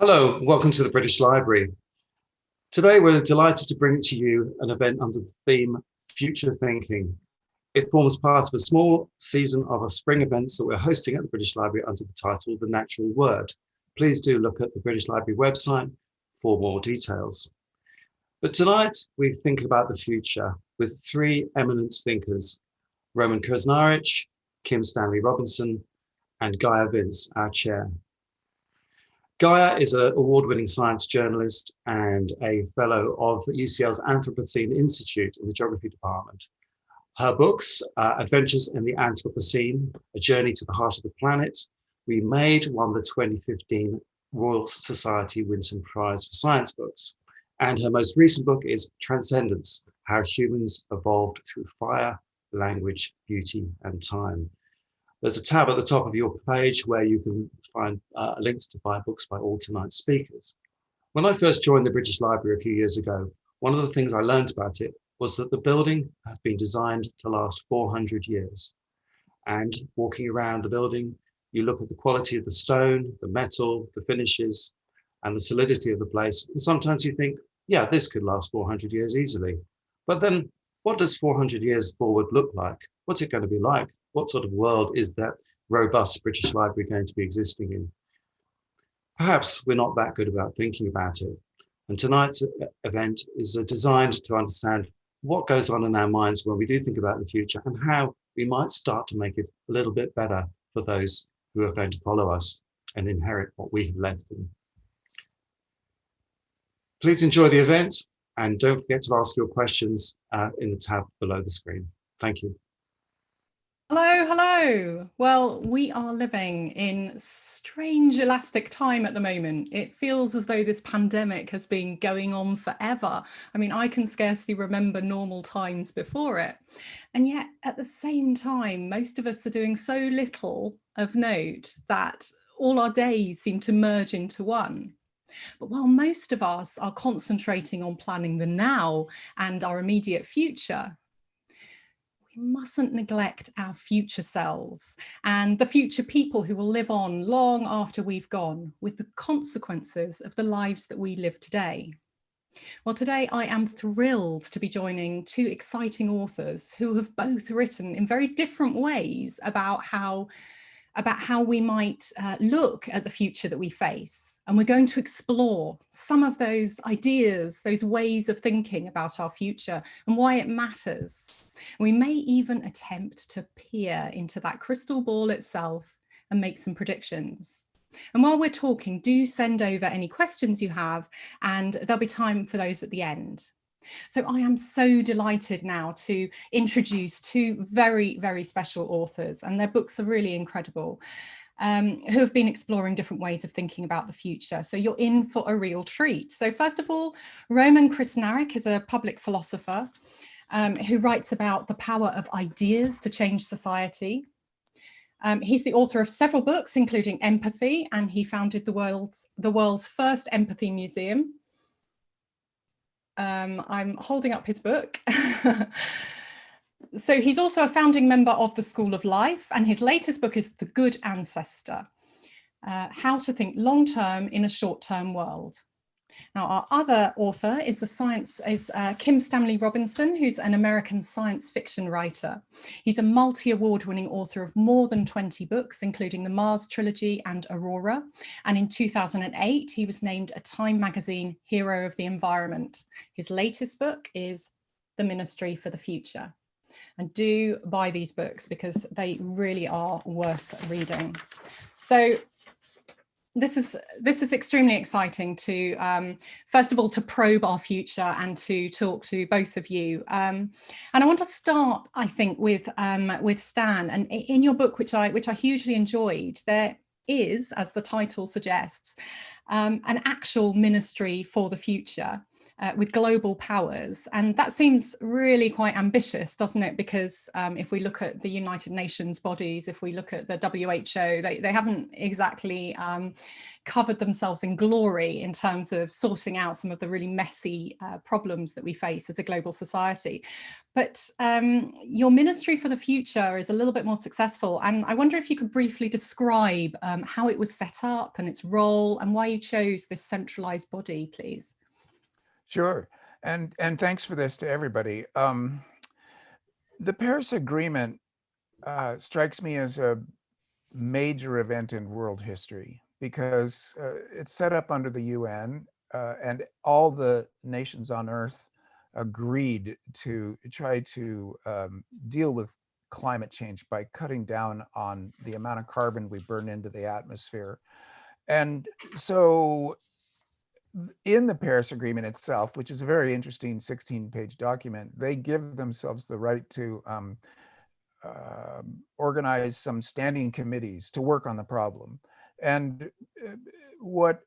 Hello, welcome to the British Library. Today we're delighted to bring to you an event under the theme Future Thinking. It forms part of a small season of our spring events that we're hosting at the British Library under the title The Natural Word. Please do look at the British Library website for more details. But tonight we think about the future with three eminent thinkers, Roman Krznaric, Kim Stanley Robinson, and Gaia Vince, our chair. Gaia is an award-winning science journalist and a fellow of UCL's Anthropocene Institute in the Geography Department. Her books, uh, Adventures in the Anthropocene, A Journey to the Heart of the Planet, We Remade won the 2015 Royal Society Winton Prize for Science Books. And her most recent book is Transcendence, How Humans Evolved Through Fire, Language, Beauty, and Time. There's a tab at the top of your page where you can find uh, links to buy books by all tonight's speakers. When I first joined the British Library a few years ago, one of the things I learned about it was that the building had been designed to last 400 years. And walking around the building, you look at the quality of the stone, the metal, the finishes, and the solidity of the place. And sometimes you think, yeah, this could last 400 years easily. But then what does 400 years forward look like? What's it going to be like? What sort of world is that robust British Library going to be existing in? Perhaps we're not that good about thinking about it. And tonight's event is uh, designed to understand what goes on in our minds when we do think about the future and how we might start to make it a little bit better for those who are going to follow us and inherit what we have left them. Please enjoy the event and don't forget to ask your questions uh, in the tab below the screen. Thank you. Hello, hello. Well, we are living in strange elastic time at the moment. It feels as though this pandemic has been going on forever. I mean, I can scarcely remember normal times before it. And yet at the same time, most of us are doing so little of note that all our days seem to merge into one. But while most of us are concentrating on planning the now and our immediate future, we mustn't neglect our future selves and the future people who will live on long after we've gone with the consequences of the lives that we live today. Well, today I am thrilled to be joining two exciting authors who have both written in very different ways about how about how we might uh, look at the future that we face. And we're going to explore some of those ideas, those ways of thinking about our future and why it matters. We may even attempt to peer into that crystal ball itself and make some predictions. And while we're talking, do send over any questions you have and there'll be time for those at the end. So I am so delighted now to introduce two very, very special authors and their books are really incredible. Um, who have been exploring different ways of thinking about the future. So you're in for a real treat. So first of all, Roman Krznaric is a public philosopher um, who writes about the power of ideas to change society. Um, he's the author of several books, including Empathy, and he founded the world's, the world's first empathy museum. Um, I'm holding up his book. so he's also a founding member of the School of Life and his latest book is The Good Ancestor, uh, How to Think Long-Term in a Short-Term World. Now, our other author is the science is uh, Kim Stanley Robinson, who's an American science fiction writer. He's a multi-award winning author of more than 20 books, including the Mars trilogy and Aurora. And in 2008, he was named a Time magazine Hero of the Environment. His latest book is The Ministry for the Future. And do buy these books because they really are worth reading. So this is this is extremely exciting to um, first of all to probe our future and to talk to both of you. Um, and I want to start I think with um, with Stan. And in your book which I which I hugely enjoyed there is as the title suggests um, an actual ministry for the future uh, with global powers. And that seems really quite ambitious, doesn't it? Because um, if we look at the United Nations bodies, if we look at the WHO, they, they haven't exactly um, covered themselves in glory in terms of sorting out some of the really messy uh, problems that we face as a global society. But um, your Ministry for the Future is a little bit more successful. And I wonder if you could briefly describe um, how it was set up and its role and why you chose this centralized body, please. Sure. And, and thanks for this to everybody. Um, the Paris Agreement uh, strikes me as a major event in world history because uh, it's set up under the UN uh, and all the nations on earth agreed to try to um, deal with climate change by cutting down on the amount of carbon we burn into the atmosphere. And so in the Paris Agreement itself, which is a very interesting 16-page document, they give themselves the right to um, uh, organize some standing committees to work on the problem. And uh, what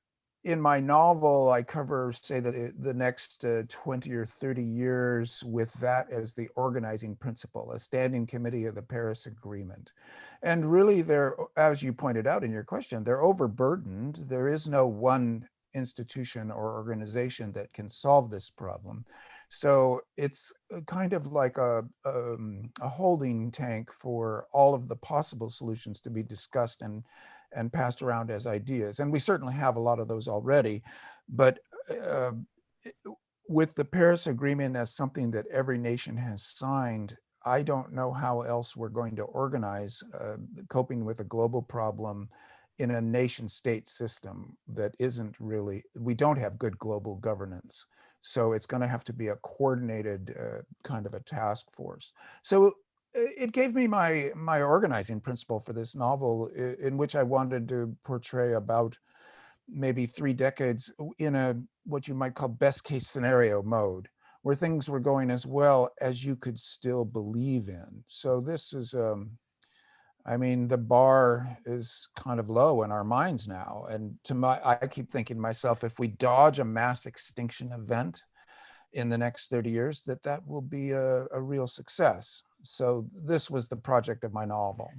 in my novel, I cover, say that it, the next uh, 20 or 30 years with that as the organizing principle, a standing committee of the Paris Agreement. And really they're, as you pointed out in your question, they're overburdened. There is no one institution or organization that can solve this problem. So it's kind of like a, um, a holding tank for all of the possible solutions to be discussed and, and passed around as ideas. And we certainly have a lot of those already, but uh, with the Paris Agreement as something that every nation has signed, I don't know how else we're going to organize uh, coping with a global problem in a nation state system that isn't really, we don't have good global governance. So it's going to have to be a coordinated uh, kind of a task force. So it gave me my my organizing principle for this novel in which I wanted to portray about maybe three decades in a what you might call best case scenario mode where things were going as well as you could still believe in. So this is um, I mean, the bar is kind of low in our minds now. And to my, I keep thinking to myself, if we dodge a mass extinction event in the next 30 years, that that will be a, a real success. So this was the project of my novel.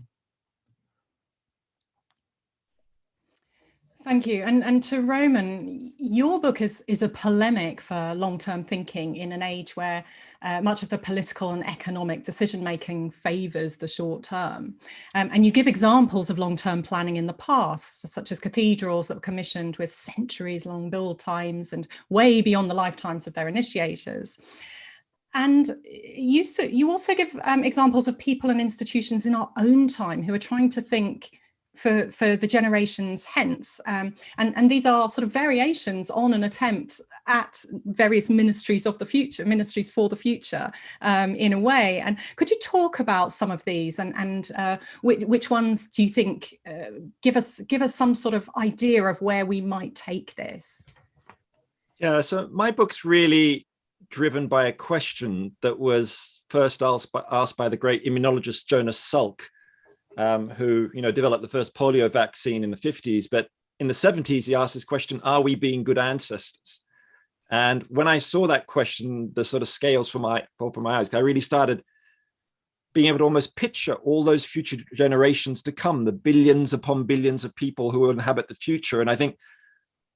Thank you. And, and to Roman, your book is, is a polemic for long-term thinking in an age where uh, much of the political and economic decision-making favours the short term. Um, and you give examples of long-term planning in the past, such as cathedrals that were commissioned with centuries-long build times and way beyond the lifetimes of their initiators. And you, you also give um, examples of people and institutions in our own time who are trying to think for, for the generations hence. Um, and, and these are sort of variations on an attempt at various ministries of the future, ministries for the future um, in a way. And could you talk about some of these and, and uh, which, which, ones do you think uh, give us give us some sort of idea of where we might take this? Yeah, so my book's really driven by a question that was first asked by, asked by the great immunologist Jonas Salk, um, who you know developed the first polio vaccine in the 50s. But in the 70s, he asked this question, are we being good ancestors? And when I saw that question, the sort of scales for my from my eyes, I really started being able to almost picture all those future generations to come, the billions upon billions of people who will inhabit the future. And I think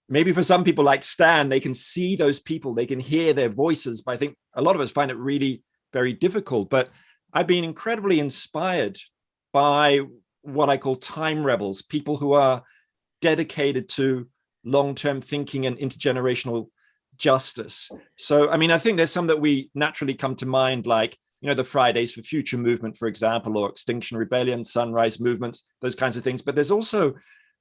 maybe for some people like Stan, they can see those people, they can hear their voices, but I think a lot of us find it really very difficult. But I've been incredibly inspired by what I call time rebels, people who are dedicated to long-term thinking and intergenerational justice. So, I mean, I think there's some that we naturally come to mind, like, you know, the Fridays for Future movement, for example, or Extinction Rebellion, Sunrise movements, those kinds of things. But there's also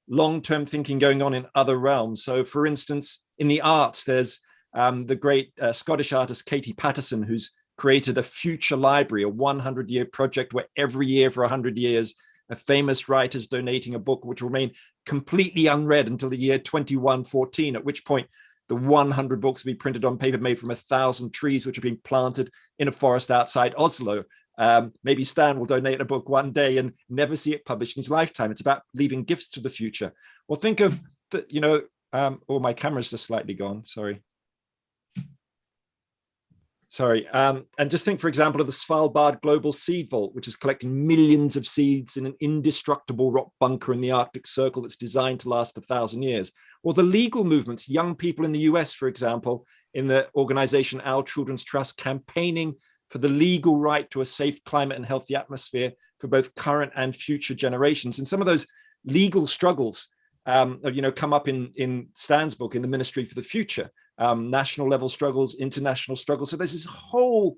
long-term thinking going on in other realms. So, for instance, in the arts, there's um, the great uh, Scottish artist Katie Paterson, who's created a future library, a 100 year project where every year for 100 years, a famous writer is donating a book which will remain completely unread until the year 2114, at which point the 100 books will be printed on paper made from a thousand trees which are being planted in a forest outside Oslo. Um, maybe Stan will donate a book one day and never see it published in his lifetime. It's about leaving gifts to the future. Well, think of the, you know, um, oh, my camera's just slightly gone, sorry. Sorry. Um, and just think, for example, of the Svalbard Global Seed Vault, which is collecting millions of seeds in an indestructible rock bunker in the Arctic Circle that's designed to last a thousand years. Or the legal movements, young people in the US, for example, in the organization Our Children's Trust, campaigning for the legal right to a safe climate and healthy atmosphere for both current and future generations. And some of those legal struggles um, you know, come up in, in Stan's book, in the Ministry for the Future, um, national level struggles, international struggles. So there's this whole,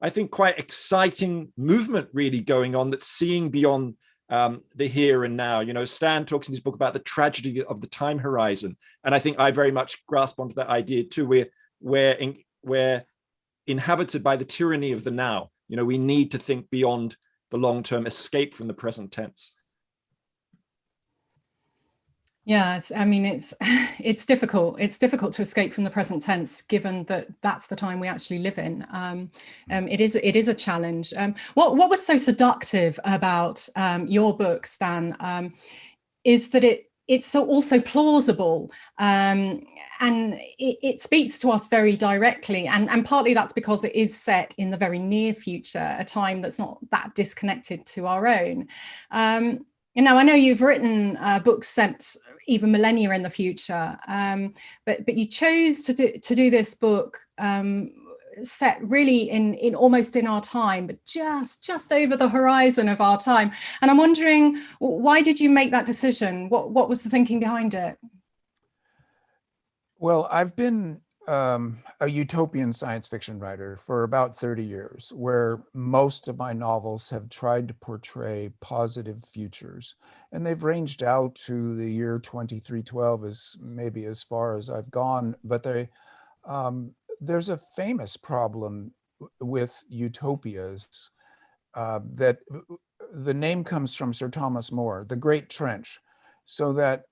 I think, quite exciting movement really going on that's seeing beyond um, the here and now. You know, Stan talks in his book about the tragedy of the time horizon. And I think I very much grasp onto that idea too. We're, we're, in, we're inhabited by the tyranny of the now. You know, we need to think beyond the long-term escape from the present tense. Yeah, I mean, it's it's difficult. It's difficult to escape from the present tense, given that that's the time we actually live in. Um, um, it is it is a challenge. Um, what what was so seductive about um, your book, Stan, um, is that it it's so also plausible um, and it, it, speaks to us very directly and, and partly that's because it is set in the very near future a time that's not that disconnected to our own um, you know, I know you've written uh, books set even millennia in the future, um, but but you chose to do to do this book um, set really in in almost in our time, but just just over the horizon of our time. And I'm wondering, why did you make that decision? What what was the thinking behind it? Well, I've been um, a utopian science fiction writer for about 30 years, where most of my novels have tried to portray positive futures. And they've ranged out to the year 2312 as maybe as far as I've gone, but they, um, there's a famous problem with utopias uh, that the name comes from Sir Thomas More, the Great Trench, so that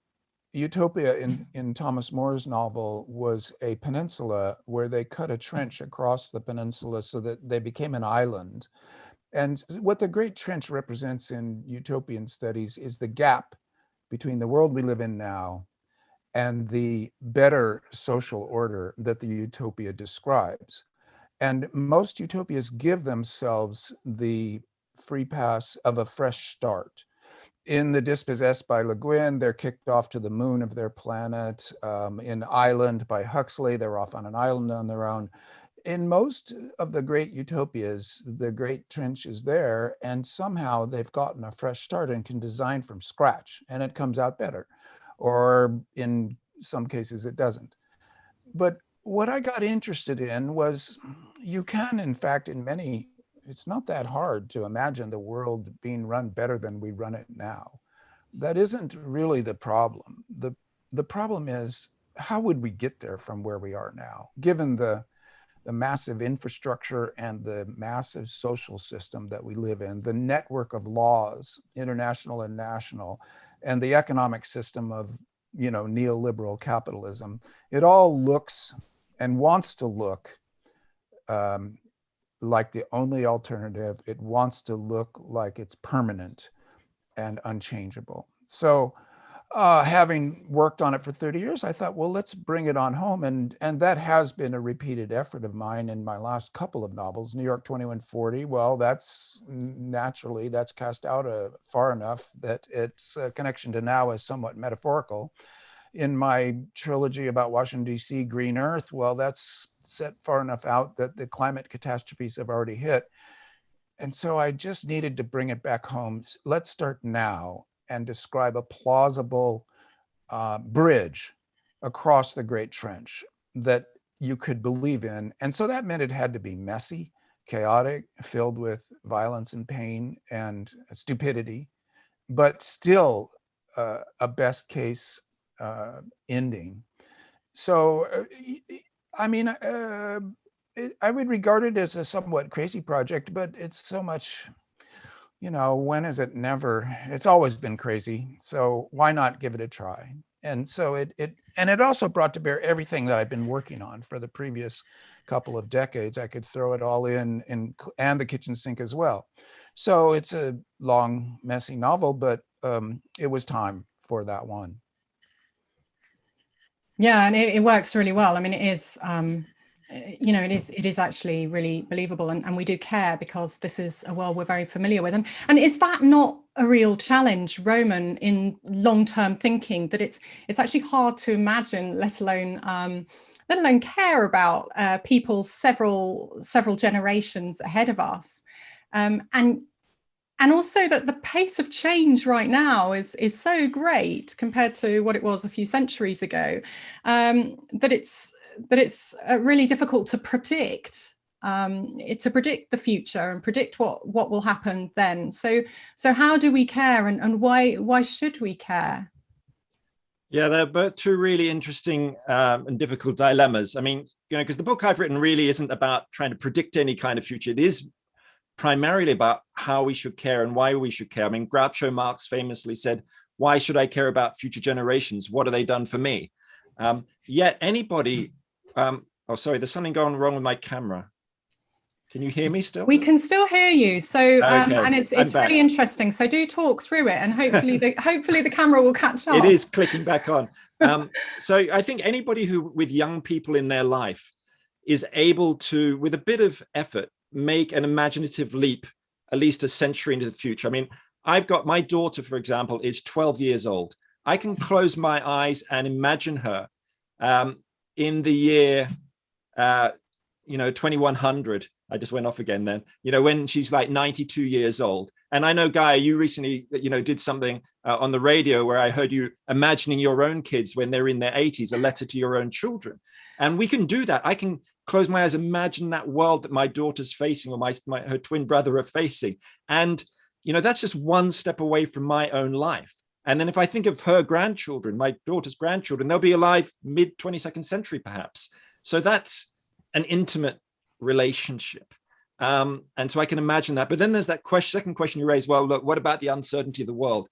Utopia in, in Thomas More's novel was a peninsula where they cut a trench across the peninsula so that they became an island. And what the Great Trench represents in utopian studies is the gap between the world we live in now and the better social order that the utopia describes. And most utopias give themselves the free pass of a fresh start in The Dispossessed by Le Guin, they're kicked off to the moon of their planet. Um, in Island by Huxley, they're off on an island on their own. In most of the great utopias, the great trench is there, and somehow they've gotten a fresh start and can design from scratch, and it comes out better. Or in some cases, it doesn't. But what I got interested in was you can, in fact, in many it's not that hard to imagine the world being run better than we run it now. That isn't really the problem. The, the problem is, how would we get there from where we are now, given the, the massive infrastructure and the massive social system that we live in, the network of laws, international and national, and the economic system of you know neoliberal capitalism. It all looks and wants to look um, like the only alternative. It wants to look like it's permanent and unchangeable. So uh, having worked on it for 30 years, I thought, well, let's bring it on home. And, and that has been a repeated effort of mine in my last couple of novels, New York 2140. Well, that's naturally, that's cast out uh, far enough that its uh, connection to now is somewhat metaphorical. In my trilogy about Washington, DC, Green Earth, well, that's set far enough out that the climate catastrophes have already hit. And so I just needed to bring it back home. Let's start now and describe a plausible uh, bridge across the Great Trench that you could believe in. And so that meant it had to be messy, chaotic, filled with violence and pain and stupidity, but still uh, a best case uh, ending. So uh, I mean, uh, it, I would regard it as a somewhat crazy project, but it's so much, you know, when is it never? It's always been crazy. So why not give it a try? And so it, it and it also brought to bear everything that I've been working on for the previous couple of decades. I could throw it all in, and, and the kitchen sink as well. So it's a long, messy novel, but um, it was time for that one. Yeah, and it, it, works really well. I mean, it is um, you know, it is it is actually really believable and, and we do care because this is a world we're very familiar with. And, and is that not a real challenge, Roman, in long-term thinking that it's it's actually hard to imagine, let alone um, let alone care about uh, people several several generations ahead of us. Um, and and also that the pace of change right now is is so great compared to what it was a few centuries ago um, that it's that it's uh, really difficult to predict um, to predict the future and predict what what will happen then. So so how do we care and, and why why should we care? Yeah, they're both two really interesting um, and difficult dilemmas. I mean, you know, because the book I've written really isn't about trying to predict any kind of future. It is primarily about how we should care and why we should care. I mean, Groucho Marx famously said, why should I care about future generations? What have they done for me? Um, yet anybody um, oh, sorry, there's something going wrong with my camera. Can you hear me still? We can still hear you. So, um, and it's it's really interesting. So do talk through it and hopefully the hopefully the camera will catch up. It is clicking back on. Um, so I think anybody who with young people in their life is able to, with a bit of effort, make an imaginative leap at least a century into the future. I mean, I've got my daughter, for example, is 12 years old. I can close my eyes and imagine her um, in the year, uh, you know, 2100, I just went off again then, you know, when she's like 92 years old. And I know, Gaia, you recently, you know, did something uh, on the radio where I heard you imagining your own kids when they're in their 80s, a letter to your own children. And we can do that. I can close my eyes, imagine that world that my daughter's facing or my, my her twin brother are facing. And, you know, that's just one step away from my own life. And then if I think of her grandchildren, my daughter's grandchildren, they'll be alive mid 22nd century, perhaps. So that's an intimate relationship. Um, and so I can imagine that. But then there's that question, second question you raised, well, look, what about the uncertainty of the world?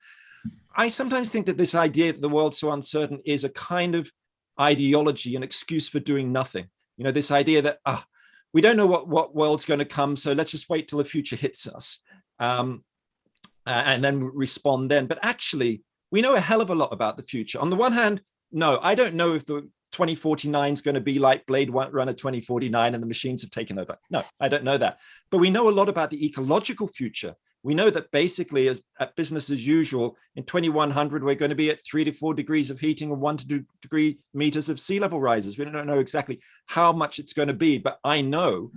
I sometimes think that this idea that the world's so uncertain is a kind of ideology, an excuse for doing nothing. You know, this idea that ah, we don't know what, what world's going to come, so let's just wait till the future hits us. Um, and then respond then. But actually, we know a hell of a lot about the future. On the one hand, no, I don't know if the 2049 is going to be like Blade Runner 2049 and the machines have taken over. No, I don't know that. But we know a lot about the ecological future. We know that basically as at business as usual, in 2100, we're going to be at three to four degrees of heating and one to two degree meters of sea level rises. We don't know exactly how much it's going to be, but I know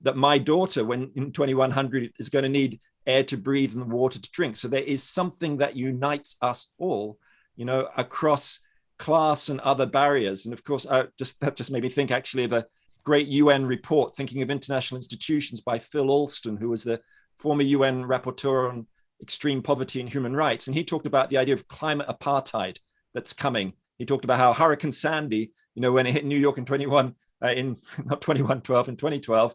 that my daughter, when in 2100, is going to need air to breathe and water to drink. So there is something that unites us all, you know, across class and other barriers. And of course, uh, just that just made me think actually of a great UN report, thinking of international institutions by Phil Alston, who was the former UN rapporteur on extreme poverty and human rights. And he talked about the idea of climate apartheid that's coming. He talked about how Hurricane Sandy, you know, when it hit New York in 21, uh, in not 21, 12, in 2012,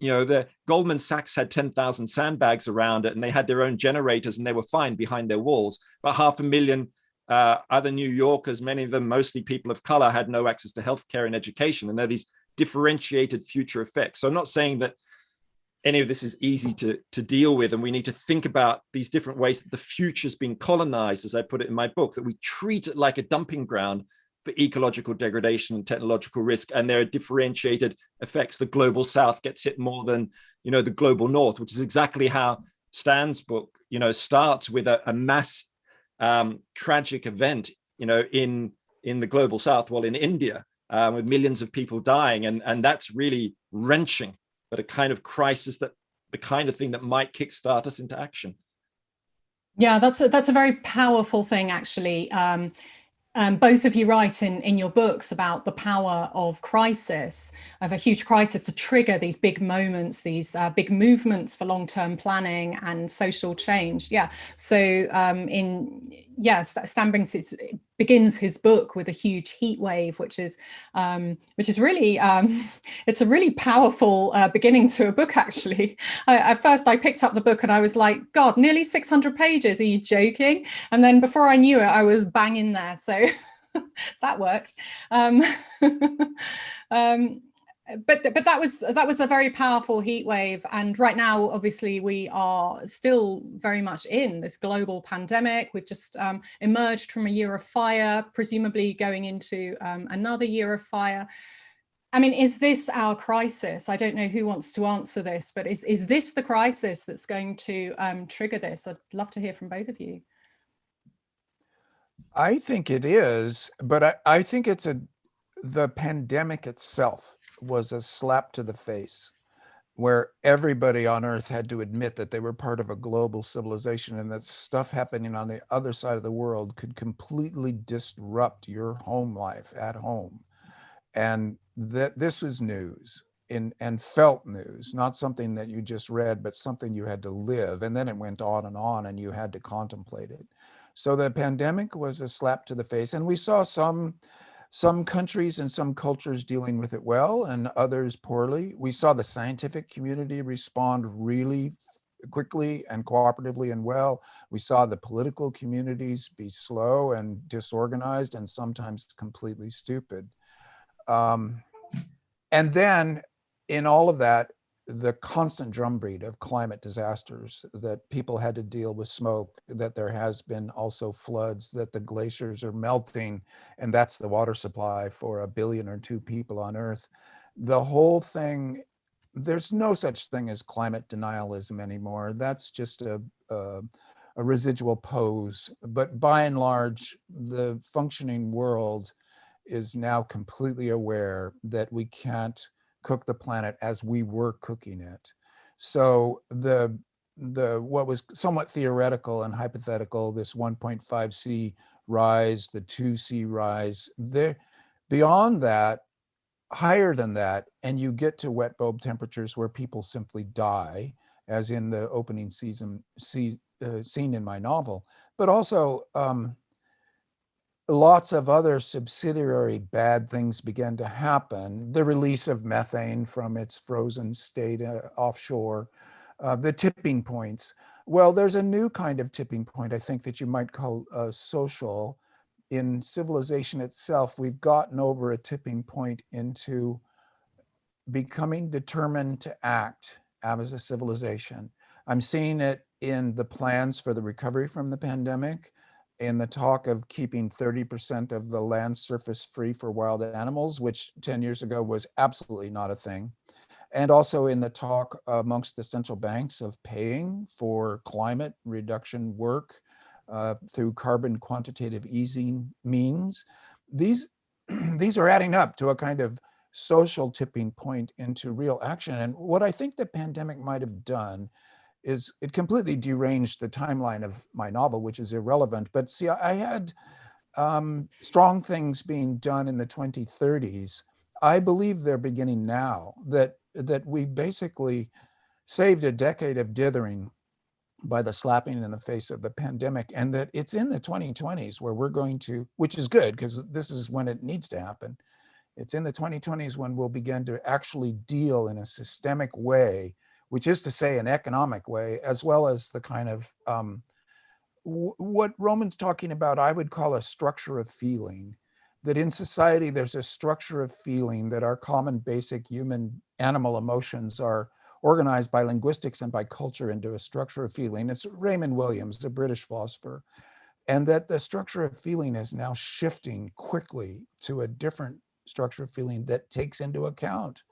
you know, the Goldman Sachs had 10,000 sandbags around it and they had their own generators and they were fine behind their walls. But half a million uh, other New Yorkers, many of them mostly people of color, had no access to healthcare and education. And there are these differentiated future effects. So I'm not saying that any of this is easy to, to deal with. And we need to think about these different ways that the future's being colonized, as I put it in my book, that we treat it like a dumping ground for ecological degradation and technological risk and there are differentiated effects the global south gets hit more than you know the global north which is exactly how stan's book you know starts with a, a mass um, tragic event you know in in the global south well in india um, with millions of people dying and and that's really wrenching but a kind of crisis that the kind of thing that might kickstart us into action yeah that's a, that's a very powerful thing actually um, um, both of you write in, in your books about the power of crisis, of a huge crisis to trigger these big moments, these uh, big movements for long-term planning and social change. Yeah, so um, in yes, Stan brings his, begins his book with a huge heat wave, which is um, which is really um, it's a really powerful uh, beginning to a book. Actually, I, at first I picked up the book and I was like, God, nearly 600 pages. Are you joking? And then before I knew it, I was banging there. So that worked. Um, um, but but that was that was a very powerful heat wave and right now obviously we are still very much in this global pandemic we've just um, emerged from a year of fire presumably going into um, another year of fire I mean, is this our crisis? I don't know who wants to answer this, but is, is this the crisis that's going to um, trigger this? I'd love to hear from both of you. I think it is, but I, I think it's a the pandemic itself was a slap to the face where everybody on earth had to admit that they were part of a global civilization and that stuff happening on the other side of the world could completely disrupt your home life at home. And that this was news in and felt news not something that you just read but something you had to live. And then it went on and on and you had to contemplate it. So the pandemic was a slap to the face and we saw some some countries and some cultures dealing with it well and others poorly. We saw the scientific community respond really quickly and cooperatively and well. We saw the political communities be slow and disorganized and sometimes completely stupid. Um, and then in all of that, the constant drumbeat of climate disasters that people had to deal with smoke, that there has been also floods, that the glaciers are melting, and that's the water supply for a billion or two people on Earth. The whole thing, there's no such thing as climate denialism anymore. That's just a, a, a residual pose. But by and large, the functioning world is now completely aware that we can't cook the planet as we were cooking it. So the the what was somewhat theoretical and hypothetical, this 1.5 C rise, the 2 C rise, there beyond that, higher than that, and you get to wet bulb temperatures where people simply die, as in the opening season see, uh, scene in my novel, but also um, lots of other subsidiary bad things began to happen. The release of methane from its frozen state uh, offshore, uh, the tipping points. Well, there's a new kind of tipping point, I think, that you might call uh, social. In civilization itself, we've gotten over a tipping point into becoming determined to act as a civilization. I'm seeing it in the plans for the recovery from the pandemic in the talk of keeping 30% of the land surface free for wild animals, which 10 years ago was absolutely not a thing. And also in the talk amongst the central banks of paying for climate reduction work uh, through carbon quantitative easing means. These, these are adding up to a kind of social tipping point into real action. And what I think the pandemic might have done is it completely deranged the timeline of my novel, which is irrelevant. But see, I had um, strong things being done in the 2030s. I believe they're beginning now, that, that we basically saved a decade of dithering by the slapping in the face of the pandemic and that it's in the 2020s where we're going to, which is good because this is when it needs to happen. It's in the 2020s when we'll begin to actually deal in a systemic way which is to say an economic way, as well as the kind of um, what Roman's talking about, I would call a structure of feeling, that in society, there's a structure of feeling that our common basic human animal emotions are organized by linguistics and by culture into a structure of feeling. It's Raymond Williams, a British philosopher, and that the structure of feeling is now shifting quickly to a different structure of feeling that takes into account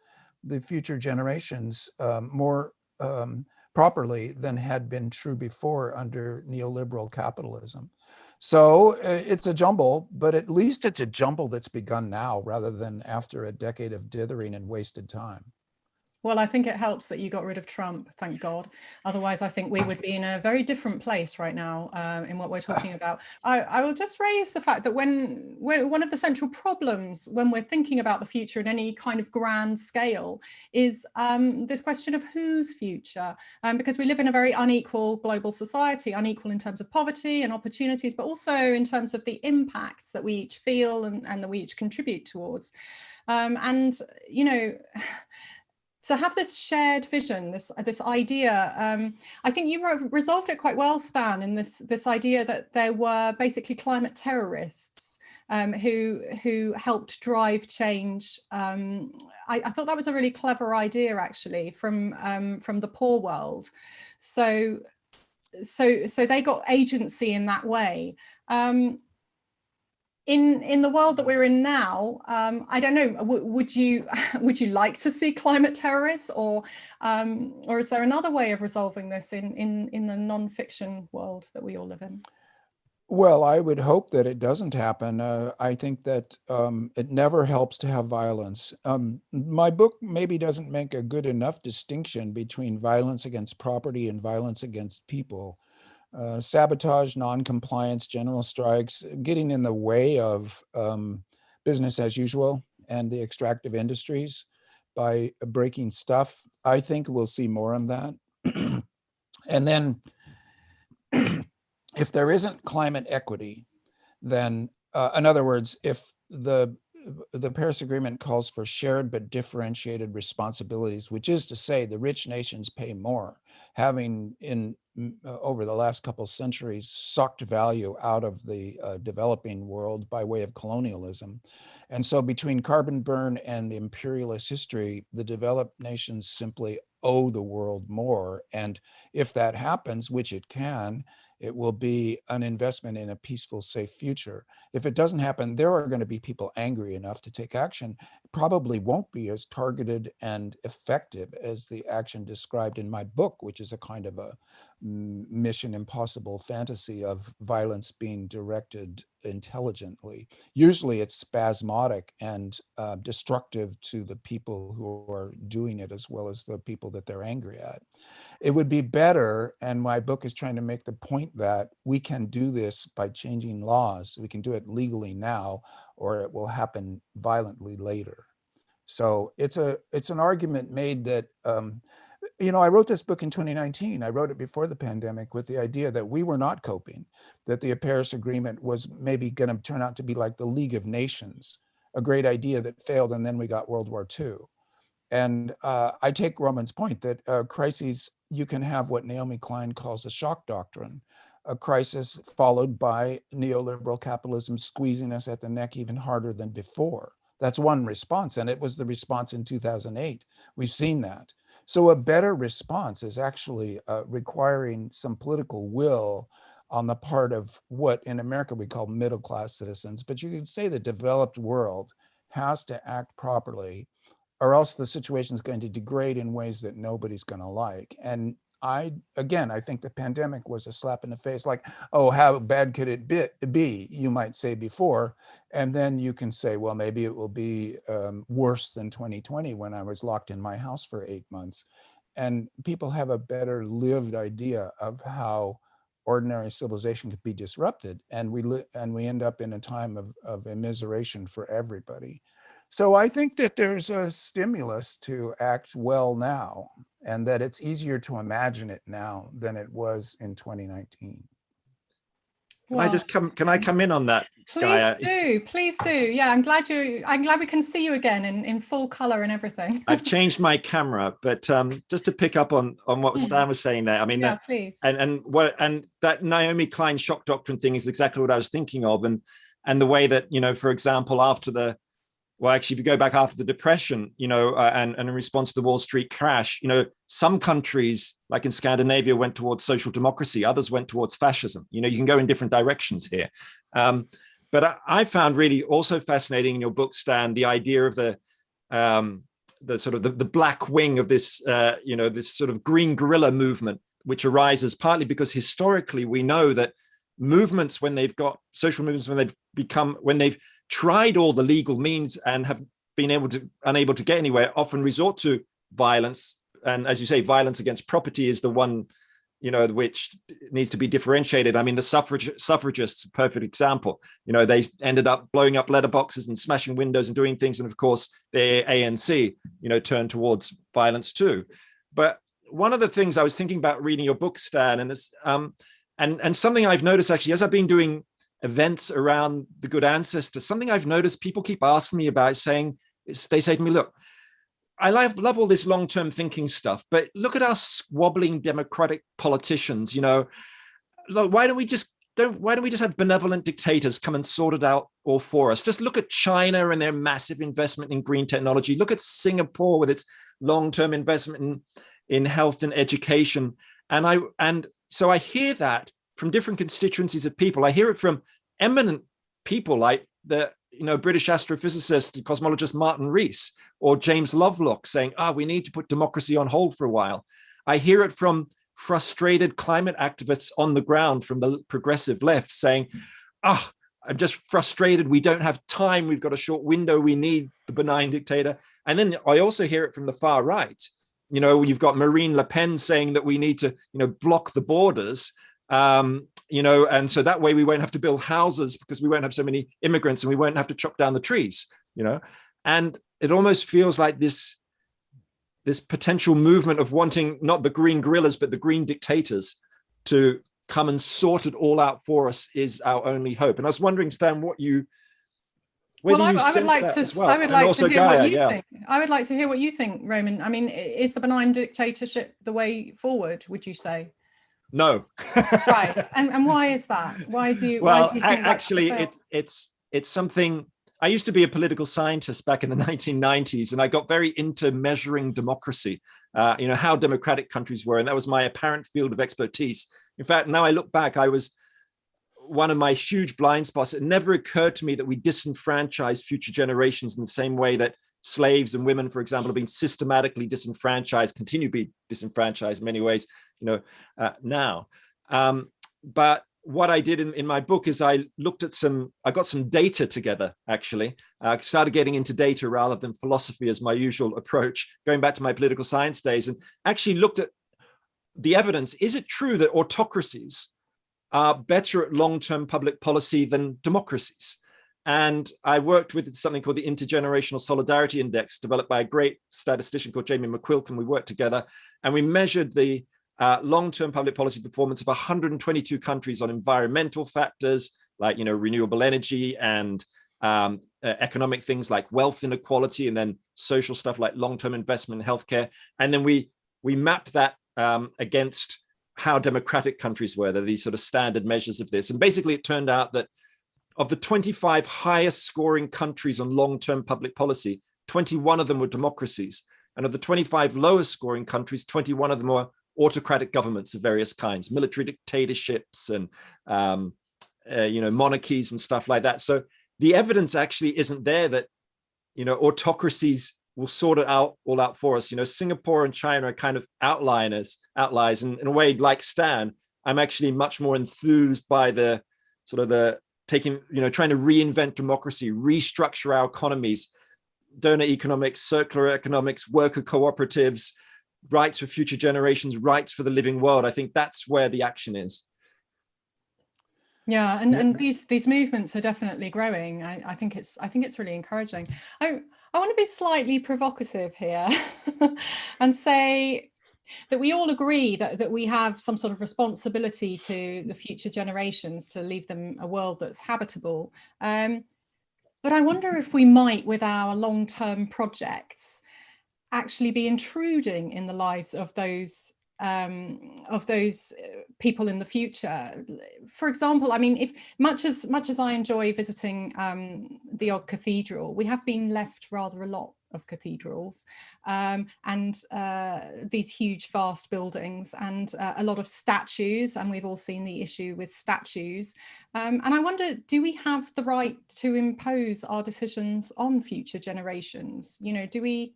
the future generations um, more um, properly than had been true before under neoliberal capitalism. So uh, it's a jumble, but at least it's a jumble that's begun now rather than after a decade of dithering and wasted time. Well, I think it helps that you got rid of Trump, thank God. Otherwise, I think we would be in a very different place right now um, in what we're talking about. I, I, will just raise the fact that when, when one of the central problems when we're thinking about the future in any kind of grand scale is um, this question of whose future, um, because we live in a very unequal global society, unequal in terms of poverty and opportunities, but also in terms of the impacts that we each feel and, and that we each contribute towards. Um, and, you know, to have this shared vision, this this idea, um, I think you resolved it quite well, Stan, in this this idea that there were basically climate terrorists um, who who helped drive change. Um, I, I, thought that was a really clever idea, actually, from um, from the poor world. So so so they got agency in that way. Um, in in the world that we're in now, um, I don't know. would you would you like to see climate terrorists, or um, or is there another way of resolving this in in in the non-fiction world that we all live in? Well, I would hope that it doesn't happen. Uh, I think that um, it never helps to have violence. Um, my book maybe doesn't make a good enough distinction between violence against property and violence against people. Uh, sabotage, non-compliance, general strikes, getting in the way of um, business as usual and the extractive industries by breaking stuff. I think we'll see more of that. and then if there isn't climate equity, then uh, in other words, if the the Paris Agreement calls for shared but differentiated responsibilities, which is to say the rich nations pay more, having in over the last couple centuries sucked value out of the uh, developing world by way of colonialism. And so between carbon burn and imperialist history, the developed nations simply owe the world more. And if that happens, which it can, it will be an investment in a peaceful, safe future. If it doesn't happen, there are going to be people angry enough to take action. Probably won't be as targeted and effective as the action described in my book, which is a kind of a mission impossible fantasy of violence being directed intelligently. Usually it's spasmodic and uh, destructive to the people who are doing it as well as the people that they're angry at. It would be better, and my book is trying to make the point that we can do this by changing laws. We can do it legally now, or it will happen violently later. So it's a it's an argument made that um, you know, I wrote this book in 2019. I wrote it before the pandemic with the idea that we were not coping, that the Paris Agreement was maybe going to turn out to be like the League of Nations, a great idea that failed, and then we got World War II. And uh, I take Roman's point that uh, crises, you can have what Naomi Klein calls a shock doctrine, a crisis followed by neoliberal capitalism squeezing us at the neck even harder than before. That's one response, and it was the response in 2008. We've seen that. So a better response is actually uh, requiring some political will on the part of what in America we call middle class citizens, but you could say the developed world has to act properly or else the situation is going to degrade in ways that nobody's going to like. And I, again, I think the pandemic was a slap in the face, like, oh, how bad could it be, you might say before. And then you can say, well, maybe it will be um, worse than 2020 when I was locked in my house for eight months. And people have a better lived idea of how ordinary civilization could be disrupted. And we, and we end up in a time of, of immiseration for everybody. So I think that there's a stimulus to act well now and that it's easier to imagine it now than it was in 2019. Can well, I just come? Can I come in on that? Please Gaia? do, please do. Yeah, I'm glad you. I'm glad we can see you again in in full color and everything. I've changed my camera, but um, just to pick up on on what Stan was saying there. I mean, yeah, that, please. And and what and that Naomi Klein shock doctrine thing is exactly what I was thinking of, and and the way that you know, for example, after the well, actually, if you go back after the depression, you know, uh, and, and in response to the Wall Street crash, you know, some countries like in Scandinavia went towards social democracy, others went towards fascism. You know, you can go in different directions here. Um, but I, I, found really also fascinating in your book, Stan, the idea of the um, the sort of the, the black wing of this, uh, you know, this sort of green guerrilla movement, which arises partly because historically we know that movements when they've got social movements when they've become when they've tried all the legal means and have been able to unable to get anywhere often resort to violence. And as you say violence against property is the one you know which needs to be differentiated. I mean the suffrage suffragists perfect example. You know they ended up blowing up letterboxes and smashing windows and doing things. And of course the anc you know turned towards violence too. But one of the things i was thinking about reading your book stan and this um and and something i've noticed actually as i've been doing events around the good ancestors, something I've noticed people keep asking me about saying, they say to me, look, I love, love all this long-term thinking stuff, but look at us squabbling democratic politicians, you know, look, why don't we just don't, why don't we just have benevolent dictators come and sort it out all for us? Just look at China and their massive investment in green technology. Look at Singapore with its long-term investment in, in health and education. And I, and so I hear that from different constituencies of people. I hear it from eminent people like the you know British astrophysicist and cosmologist Martin Rees or James Lovelock saying, ah, we need to put democracy on hold for a while. I hear it from frustrated climate activists on the ground from the progressive left saying, ah, I'm just frustrated. We don't have time. We've got a short window. We need the benign dictator. And then I also hear it from the far right. You know, you've got Marine Le Pen saying that we need to, you know, block the borders. Um, you know, and so that way we won't have to build houses because we won't have so many immigrants and we won't have to chop down the trees, you know, and it almost feels like this this potential movement of wanting not the green guerrillas, but the green dictators to come and sort it all out for us is our only hope. And I was wondering, Stan, what you, well, I, I, would like to. Well. I would like to hear Gaia, what you yeah. think. I would like to hear what you think, Roman. I mean, is the benign dictatorship the way forward? Would you say? No. right, and and why is that? Why do you? Well, do you actually, it, it's it's something. I used to be a political scientist back in the 1990s, and I got very into measuring democracy. Uh, you know how democratic countries were, and that was my apparent field of expertise. In fact, now I look back, I was one of my huge blind spots. It never occurred to me that we disenfranchise future generations in the same way that slaves and women, for example, have been systematically disenfranchised, continue to be disenfranchised in many ways, you know, uh, now. Um, but what I did in, in my book is I looked at some, I got some data together, actually. I uh, started getting into data rather than philosophy as my usual approach, going back to my political science days and actually looked at the evidence. Is it true that autocracies are better at long-term public policy than democracies? And I worked with something called the Intergenerational Solidarity Index, developed by a great statistician called Jamie McQuilkin. We worked together and we measured the uh, long-term public policy performance of 122 countries on environmental factors like, you know, renewable energy and um, uh, economic things like wealth inequality, and then social stuff like long-term investment in healthcare. And then we we mapped that um, against how democratic countries were. There are these sort of standard measures of this. And basically it turned out that of the 25 highest scoring countries on long-term public policy, 21 of them were democracies. And of the 25 lowest scoring countries, 21 of them were autocratic governments of various kinds, military dictatorships and um, uh, you know monarchies and stuff like that. So the evidence actually isn't there that you know autocracies will sort it out all out for us. You know, Singapore and China are kind of outliners, outliers, and in a way, like Stan, I'm actually much more enthused by the sort of the taking, you know, trying to reinvent democracy, restructure our economies, doughnut economics, circular economics, worker cooperatives, rights for future generations, rights for the living world. I think that's where the action is. Yeah, and, and these these movements are definitely growing. I, I think it's I think it's really encouraging. I I want to be slightly provocative here and say that we all agree that, that we have some sort of responsibility to the future generations to leave them a world that's habitable. Um, but I wonder if we might, with our long-term projects, actually be intruding in the lives of those um, of those uh, people in the future. For example, I mean, if much as much as I enjoy visiting um, the odd cathedral, we have been left rather a lot of cathedrals um, and uh, these huge vast buildings and uh, a lot of statues and we've all seen the issue with statues um, and I wonder do we have the right to impose our decisions on future generations you know do we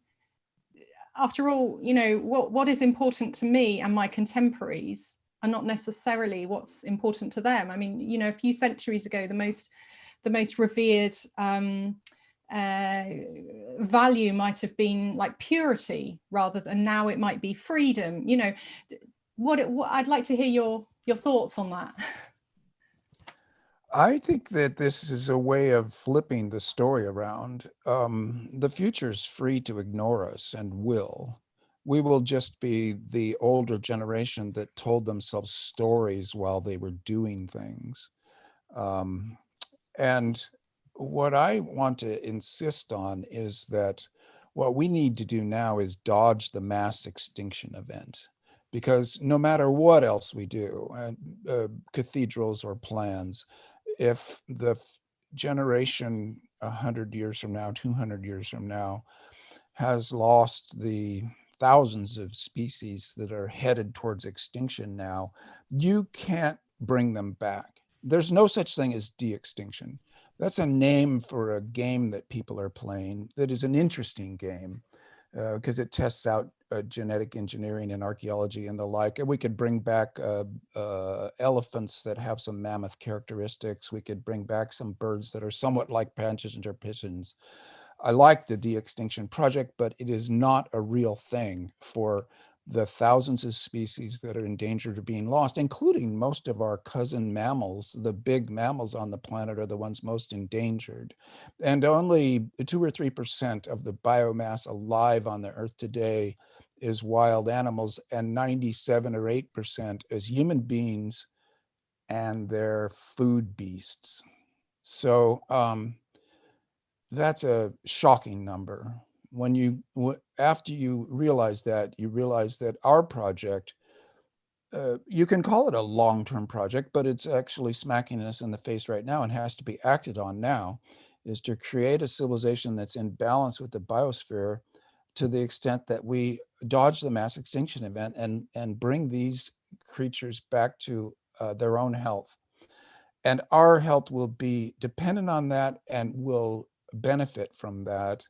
after all, you know, what, what is important to me and my contemporaries are not necessarily what's important to them. I mean, you know, a few centuries ago, the most, the most revered um, uh, value might have been like purity rather than now it might be freedom. You know, what, what I'd like to hear your, your thoughts on that. I think that this is a way of flipping the story around. Um, the is free to ignore us and will. We will just be the older generation that told themselves stories while they were doing things. Um, and what I want to insist on is that what we need to do now is dodge the mass extinction event because no matter what else we do, uh, uh, cathedrals or plans, if the generation 100 years from now, 200 years from now, has lost the thousands of species that are headed towards extinction now, you can't bring them back. There's no such thing as de-extinction. That's a name for a game that people are playing that is an interesting game because uh, it tests out uh, genetic engineering and archaeology and the like. And we could bring back uh, uh, elephants that have some mammoth characteristics. We could bring back some birds that are somewhat like or pigeons. I like the de-extinction project, but it is not a real thing for the thousands of species that are endangered of being lost, including most of our cousin mammals. The big mammals on the planet are the ones most endangered. And only two or 3% of the biomass alive on the earth today is wild animals and 97 or 8% is human beings and their food beasts. So um, that's a shocking number when you after you realize that you realize that our project uh, you can call it a long-term project but it's actually smacking us in the face right now and has to be acted on now is to create a civilization that's in balance with the biosphere to the extent that we dodge the mass extinction event and and bring these creatures back to uh, their own health. And our health will be dependent on that and will benefit from that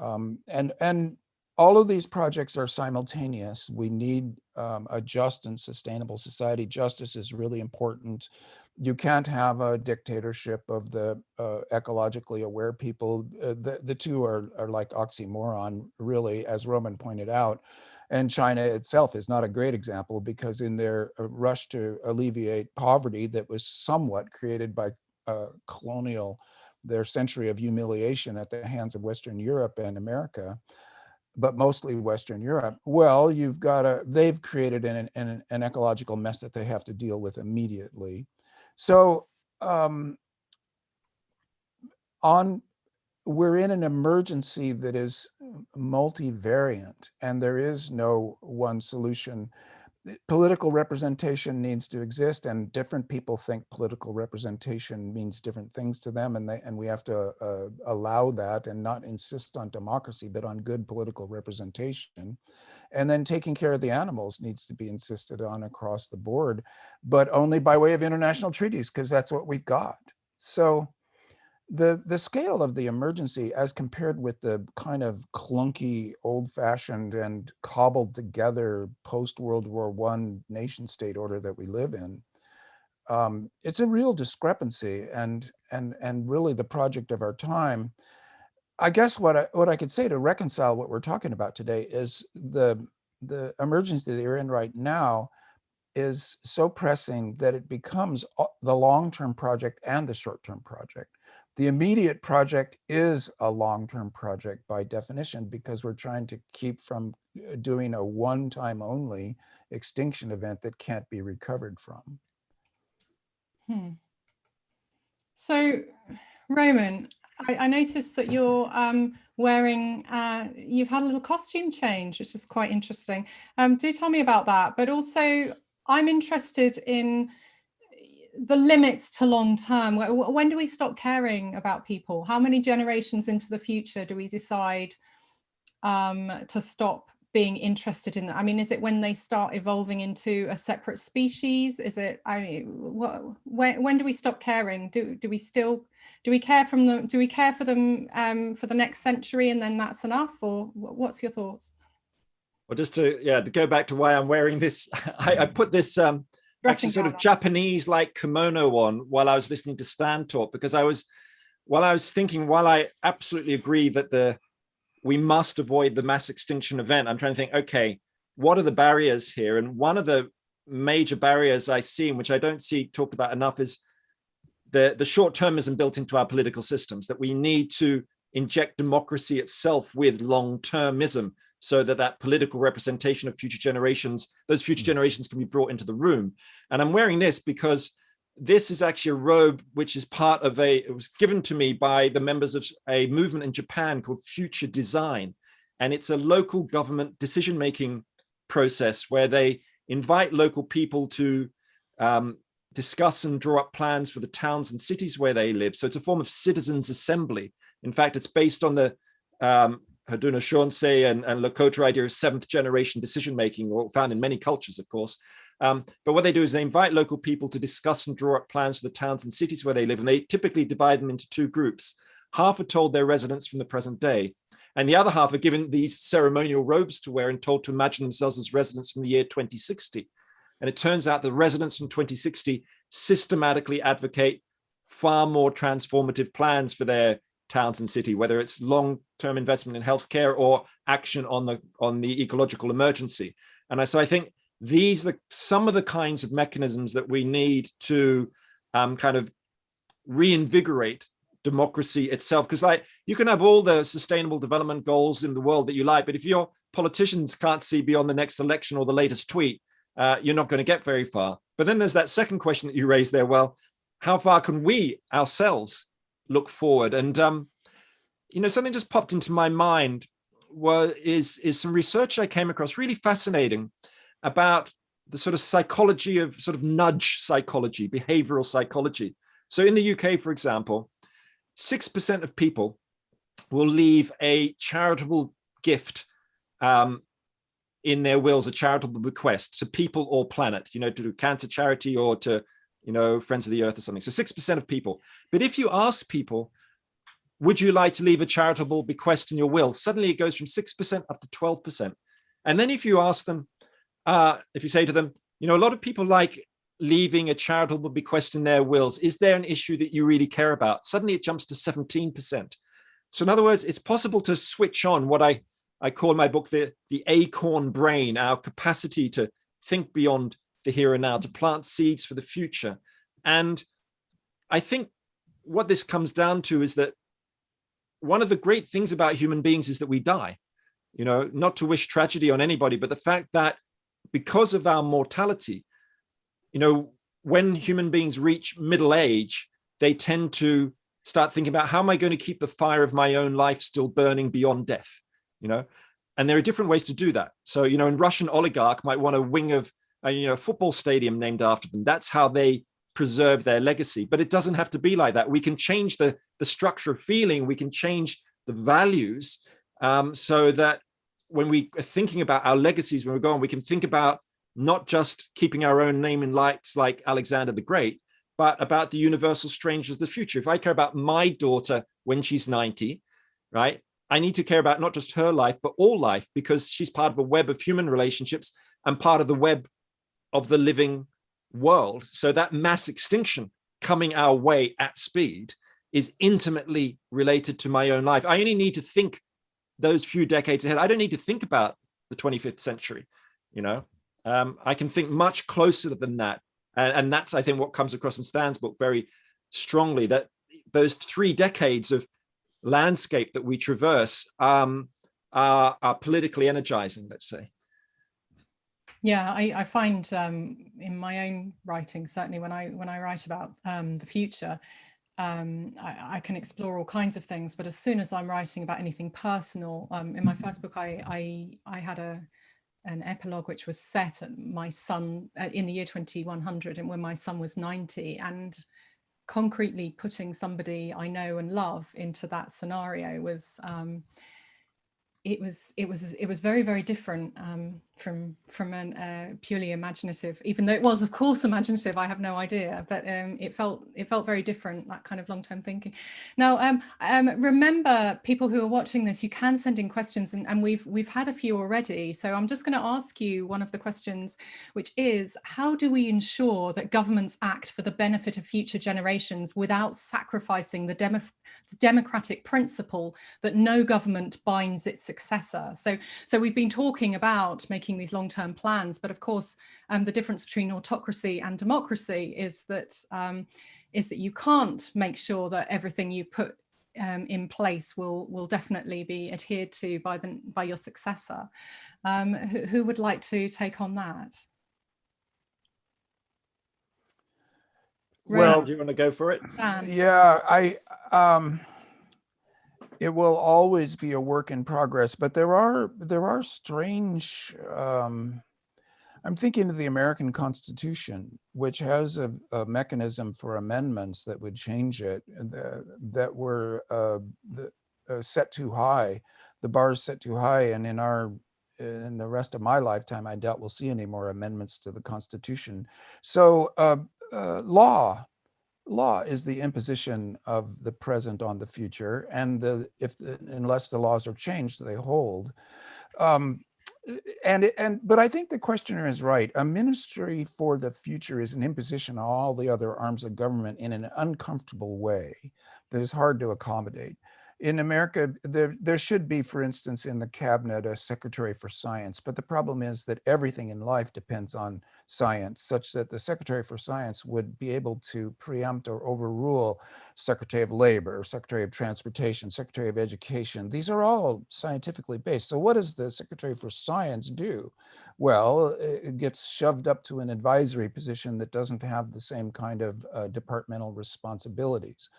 um, and, and all of these projects are simultaneous. We need um, a just and sustainable society. Justice is really important. You can't have a dictatorship of the uh, ecologically aware people. Uh, the, the two are, are like oxymoron, really, as Roman pointed out. And China itself is not a great example because in their uh, rush to alleviate poverty that was somewhat created by uh, colonial their century of humiliation at the hands of Western Europe and America, but mostly Western Europe, well, you've got a, they've created an, an, an ecological mess that they have to deal with immediately. So um, on, we're in an emergency that is multivariant and there is no one solution political representation needs to exist and different people think political representation means different things to them and they and we have to uh, allow that and not insist on democracy but on good political representation. And then taking care of the animals needs to be insisted on across the board but only by way of international treaties because that's what we've got. So the the scale of the emergency as compared with the kind of clunky old-fashioned and cobbled together post world war one nation state order that we live in um, it's a real discrepancy and and and really the project of our time. I guess what i what i could say to reconcile what we're talking about today is the the emergency that you're in right now is so pressing that it becomes the long-term project and the short-term project the immediate project is a long-term project by definition because we're trying to keep from uh, doing a one-time only extinction event that can't be recovered from. Hmm. So, Roman, I, I, noticed that you're um, wearing, uh, you've had a little costume change, which is quite interesting. Um, do tell me about that. But also, I'm interested in the limits to long term when do we stop caring about people? How many generations into the future do we decide um, to stop being interested in that? I mean is it when they start evolving into a separate species? Is it i mean what, when, when do we stop caring? Do do we still do we care from them do we care for them um, for the next century and then that's enough? Or what's your thoughts? Well just to yeah to go back to why i'm wearing this i, I put this um actually sort of Japanese like kimono on while I was listening to Stan talk because I was while I was thinking while I absolutely agree that the we must avoid the mass extinction event I'm trying to think okay what are the barriers here? And one of the major barriers I see and which I don't see talked about enough is the the short-termism built into our political systems that we need to inject democracy itself with long-termism so that that political representation of future generations, those future mm. generations can be brought into the room. And I'm wearing this because this is actually a robe which is part of a, it was given to me by the members of a movement in Japan called Future Design. And it's a local government decision-making process where they invite local people to um, discuss and draw up plans for the towns and cities where they live. So it's a form of citizens assembly. In fact, it's based on the um, Haudenosaunee and, and Lakota idea of seventh generation decision making, or found in many cultures, of course. Um, but what they do is they invite local people to discuss and draw up plans for the towns and cities where they live. And they typically divide them into two groups. Half are told their residents from the present day. And the other half are given these ceremonial robes to wear and told to imagine themselves as residents from the year 2060. And it turns out the residents from 2060 systematically advocate far more transformative plans for their towns and city, whether it's long-term investment in healthcare or action on the on the ecological emergency. And I, so I think these are the, some of the kinds of mechanisms that we need to um, kind of reinvigorate democracy itself. Because like you can have all the sustainable development goals in the world that you like, but if your politicians can't see beyond the next election or the latest tweet, uh, you're not going to get very far. But then there's that second question that you raised there. Well, how far can we ourselves look forward? And, um, you know, something just popped into my mind was, is, is some research I came across really fascinating about the sort of psychology of sort of nudge psychology, behavioral psychology. So in the UK, for example, 6% of people will leave a charitable gift um, in their wills, a charitable bequest to people or planet, you know, to do cancer charity or to, you know, Friends of the Earth or something. So 6% of people. But if you ask people, would you like to leave a charitable bequest in your will? Suddenly it goes from 6% up to 12%. And then if you ask them, uh, if you say to them, you know, a lot of people like leaving a charitable bequest in their wills. Is there an issue that you really care about? Suddenly it jumps to 17%. So in other words, it's possible to switch on what I, I call my book the, the acorn brain, our capacity to think beyond the here and now, to plant seeds for the future. And I think what this comes down to is that one of the great things about human beings is that we die, you know, not to wish tragedy on anybody, but the fact that because of our mortality, you know, when human beings reach middle age, they tend to start thinking about how am I going to keep the fire of my own life still burning beyond death, you know? And there are different ways to do that. So, you know, a Russian oligarch might want a wing of, a, you know, football stadium named after them. That's how they preserve their legacy. But it doesn't have to be like that. We can change the, the structure of feeling. We can change the values um, so that when we are thinking about our legacies, when we're gone, we can think about not just keeping our own name in lights like Alexander the Great, but about the universal strangers of the future. If I care about my daughter when she's 90, right, I need to care about not just her life, but all life, because she's part of a web of human relationships and part of the web of the living world. So that mass extinction coming our way at speed is intimately related to my own life. I only need to think those few decades ahead. I don't need to think about the 25th century, you know, um, I can think much closer than that. And, and that's, I think, what comes across in Stan's book very strongly, that those three decades of landscape that we traverse um, are, are politically energizing, let's say. Yeah, I, I find um, in my own writing, certainly when I when I write about um, the future, um, I, I, can explore all kinds of things. But as soon as I'm writing about anything personal, um, in my first book, I, I I had a an epilogue which was set at my son uh, in the year 2100 and when my son was 90 and concretely putting somebody I know and love into that scenario was um, it was it was it was very very different um, from from a uh, purely imaginative even though it was of course imaginative I have no idea but um, it felt it felt very different that kind of long-term thinking. Now um, um, remember people who are watching this you can send in questions and, and we've we've had a few already so I'm just going to ask you one of the questions which is how do we ensure that governments act for the benefit of future generations without sacrificing the, the democratic principle that no government binds its successor. So, so we've been talking about making these long-term plans, but of course, um, the difference between autocracy and democracy is that um, is that you can't make sure that everything you put um, in place will will definitely be adhered to by the by your successor. Um, who, who, would like to take on that? Well, do you want to go for it? Dan. Yeah, I um, it will always be a work in progress, but there are there are strange. Um, I'm thinking of the American Constitution, which has a, a mechanism for amendments that would change it, that, that were uh, the, uh, set too high. The bar is set too high, and in our in the rest of my lifetime, I doubt we'll see any more amendments to the Constitution. So uh, uh, law, law is the imposition of the present on the future, and the if the, unless the laws are changed, they hold. Um, and and but I think the questioner is right. A ministry for the future is an imposition on all the other arms of government in an uncomfortable way that is hard to accommodate in America, there, there should be, for instance, in the cabinet, a secretary for science. But the problem is that everything in life depends on science, such that the secretary for science would be able to preempt or overrule secretary of labor, secretary of transportation, secretary of education. These are all scientifically based. So what does the secretary for science do? Well, it gets shoved up to an advisory position that doesn't have the same kind of uh, departmental responsibilities.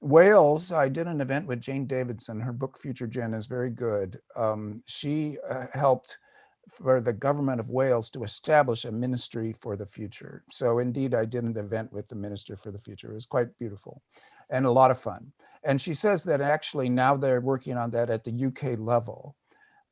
Wales, I did an event with Jane Davidson. Her book Future Gen is very good. Um, she uh, helped for the government of Wales to establish a ministry for the future. So indeed, I did an event with the minister for the future. It was quite beautiful and a lot of fun. And she says that actually now they're working on that at the UK level.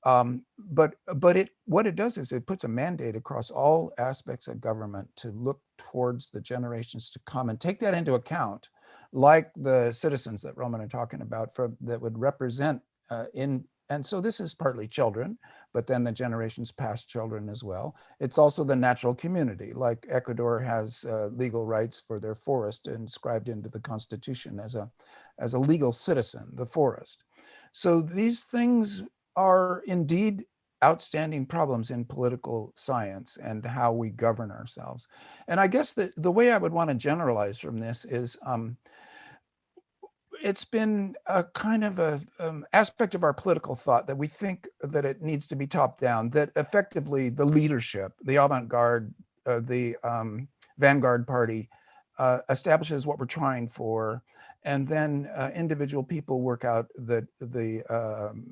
Um, but but it what it does is it puts a mandate across all aspects of government to look towards the generations to come and take that into account, like the citizens that Roman are talking about for that would represent uh, in and so this is partly children, but then the generations past children as well. It's also the natural community, like Ecuador has uh, legal rights for their forest inscribed into the constitution as a, as a legal citizen, the forest. So these things are indeed outstanding problems in political science and how we govern ourselves. And I guess that the way I would want to generalize from this is um, it's been a kind of a um, aspect of our political thought that we think that it needs to be top down, that effectively the leadership, the avant-garde, uh, the um, vanguard party uh, establishes what we're trying for, and then uh, individual people work out the, the um,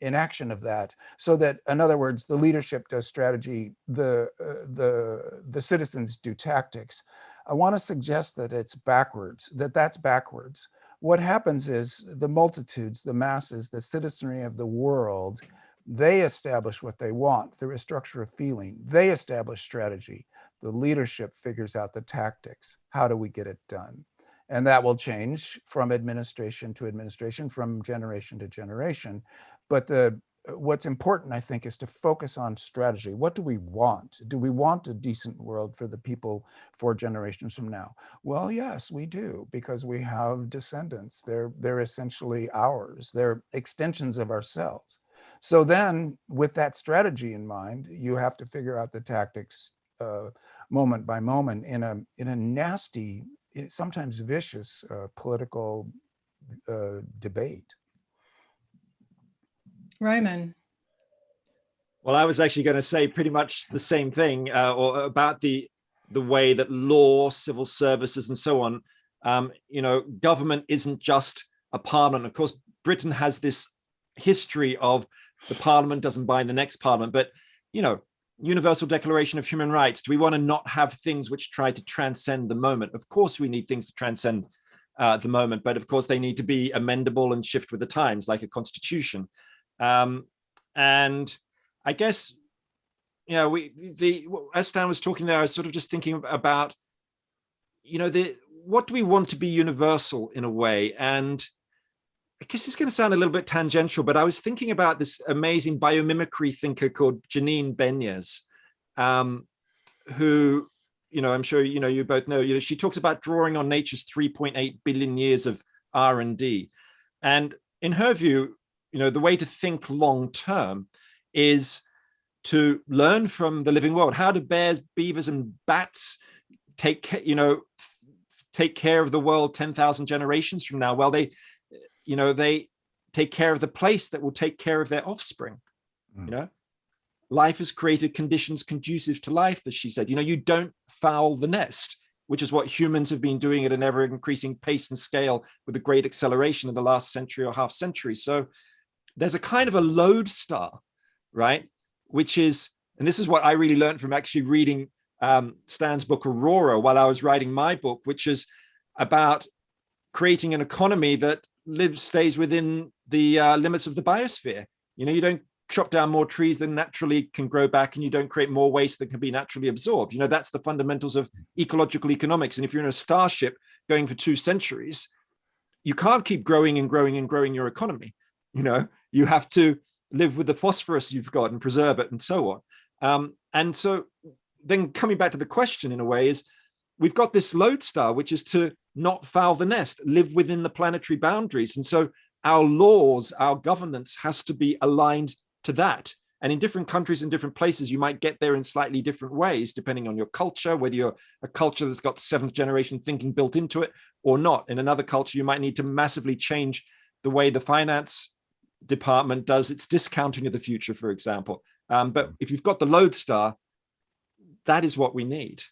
inaction of that so that in other words the leadership does strategy the uh, the the citizens do tactics. I want to suggest that it's backwards that that's backwards what happens is the multitudes the masses the citizenry of the world they establish what they want through a structure of feeling. They establish strategy. The leadership figures out the tactics. How do we get it done? And that will change from administration to administration from generation to generation. But the what's important, I think, is to focus on strategy. What do we want? Do we want a decent world for the people four generations from now? Well, yes, we do, because we have descendants. They're, they're essentially ours. They're extensions of ourselves. So then with that strategy in mind, you have to figure out the tactics uh, moment by moment in a, in a nasty, sometimes vicious uh, political uh, debate. Roman. Well, I was actually going to say pretty much the same thing uh, or about the the way that law, civil services and so on, um, you know, government isn't just a parliament. Of course, Britain has this history of the parliament doesn't bind the next parliament, but, you know, Universal Declaration of Human Rights, do we want to not have things which try to transcend the moment? Of course, we need things to transcend uh, the moment, but of course they need to be amendable and shift with the times like a constitution. Um, and I guess, you know, we, the, as Stan was talking there, I was sort of just thinking about, you know, the, what do we want to be universal in a way? And I guess it's going to sound a little bit tangential, but I was thinking about this amazing biomimicry thinker called Janine Benyus, um, who, you know, I'm sure, you know, you both know, you know, she talks about drawing on nature's 3.8 billion years of R&D. And in her view, you know, the way to think long term is to learn from the living world. How do bears, beavers, and bats take, you know, take care of the world 10,000 generations from now? Well, they, you know, they take care of the place that will take care of their offspring, mm. you know? Life has created conditions conducive to life, as she said. You know, you don't foul the nest, which is what humans have been doing at an ever increasing pace and scale with a great acceleration in the last century or half century. So there's a kind of a lodestar, right? Which is, and this is what I really learned from actually reading um, Stan's book Aurora while I was writing my book, which is about creating an economy that lives, stays within the uh, limits of the biosphere. You know, you don't chop down more trees than naturally can grow back and you don't create more waste that can be naturally absorbed. You know, that's the fundamentals of ecological economics. And if you're in a starship going for two centuries, you can't keep growing and growing and growing your economy. You know, you have to live with the phosphorus you've got and preserve it and so on. Um, and so then coming back to the question in a way is, we've got this lodestar, which is to not foul the nest, live within the planetary boundaries. And so our laws, our governance has to be aligned to that. And in different countries and different places, you might get there in slightly different ways, depending on your culture, whether you're a culture that's got seventh generation thinking built into it or not. In another culture, you might need to massively change the way the finance department does its discounting of the future, for example. Um, but if you've got the lodestar, that is what we need.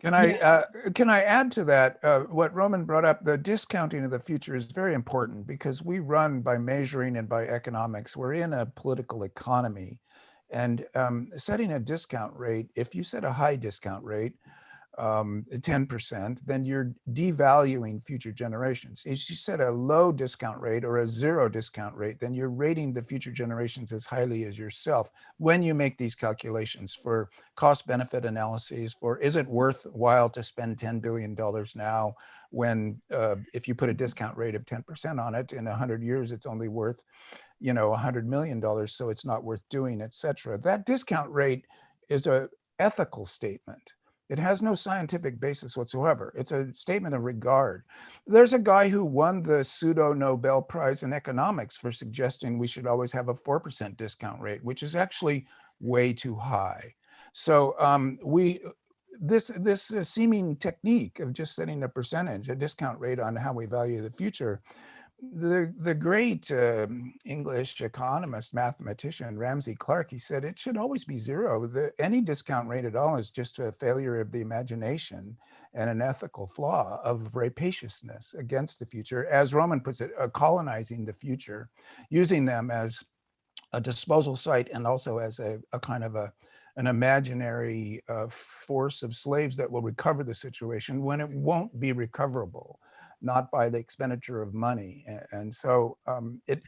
Can I uh, can I add to that? Uh, what Roman brought up, the discounting of the future is very important because we run by measuring and by economics. We're in a political economy, and um, setting a discount rate. If you set a high discount rate, um, 10%, then you're devaluing future generations. If you set a low discount rate or a zero discount rate, then you're rating the future generations as highly as yourself when you make these calculations for cost benefit analyses for is it worthwhile to spend $10 billion now when uh, if you put a discount rate of 10% on it in 100 years, it's only worth, you know, $100 million, so it's not worth doing, et cetera. That discount rate is a ethical statement it has no scientific basis whatsoever. It's a statement of regard. There's a guy who won the pseudo Nobel Prize in economics for suggesting we should always have a 4% discount rate, which is actually way too high. So um, we, this, this uh, seeming technique of just setting a percentage, a discount rate on how we value the future the the great uh, English economist mathematician Ramsey Clark he said it should always be zero. The, any discount rate at all is just a failure of the imagination and an ethical flaw of rapaciousness against the future, as Roman puts it, uh, colonizing the future, using them as a disposal site and also as a, a kind of a an imaginary uh, force of slaves that will recover the situation when it won't be recoverable not by the expenditure of money. And so um, it,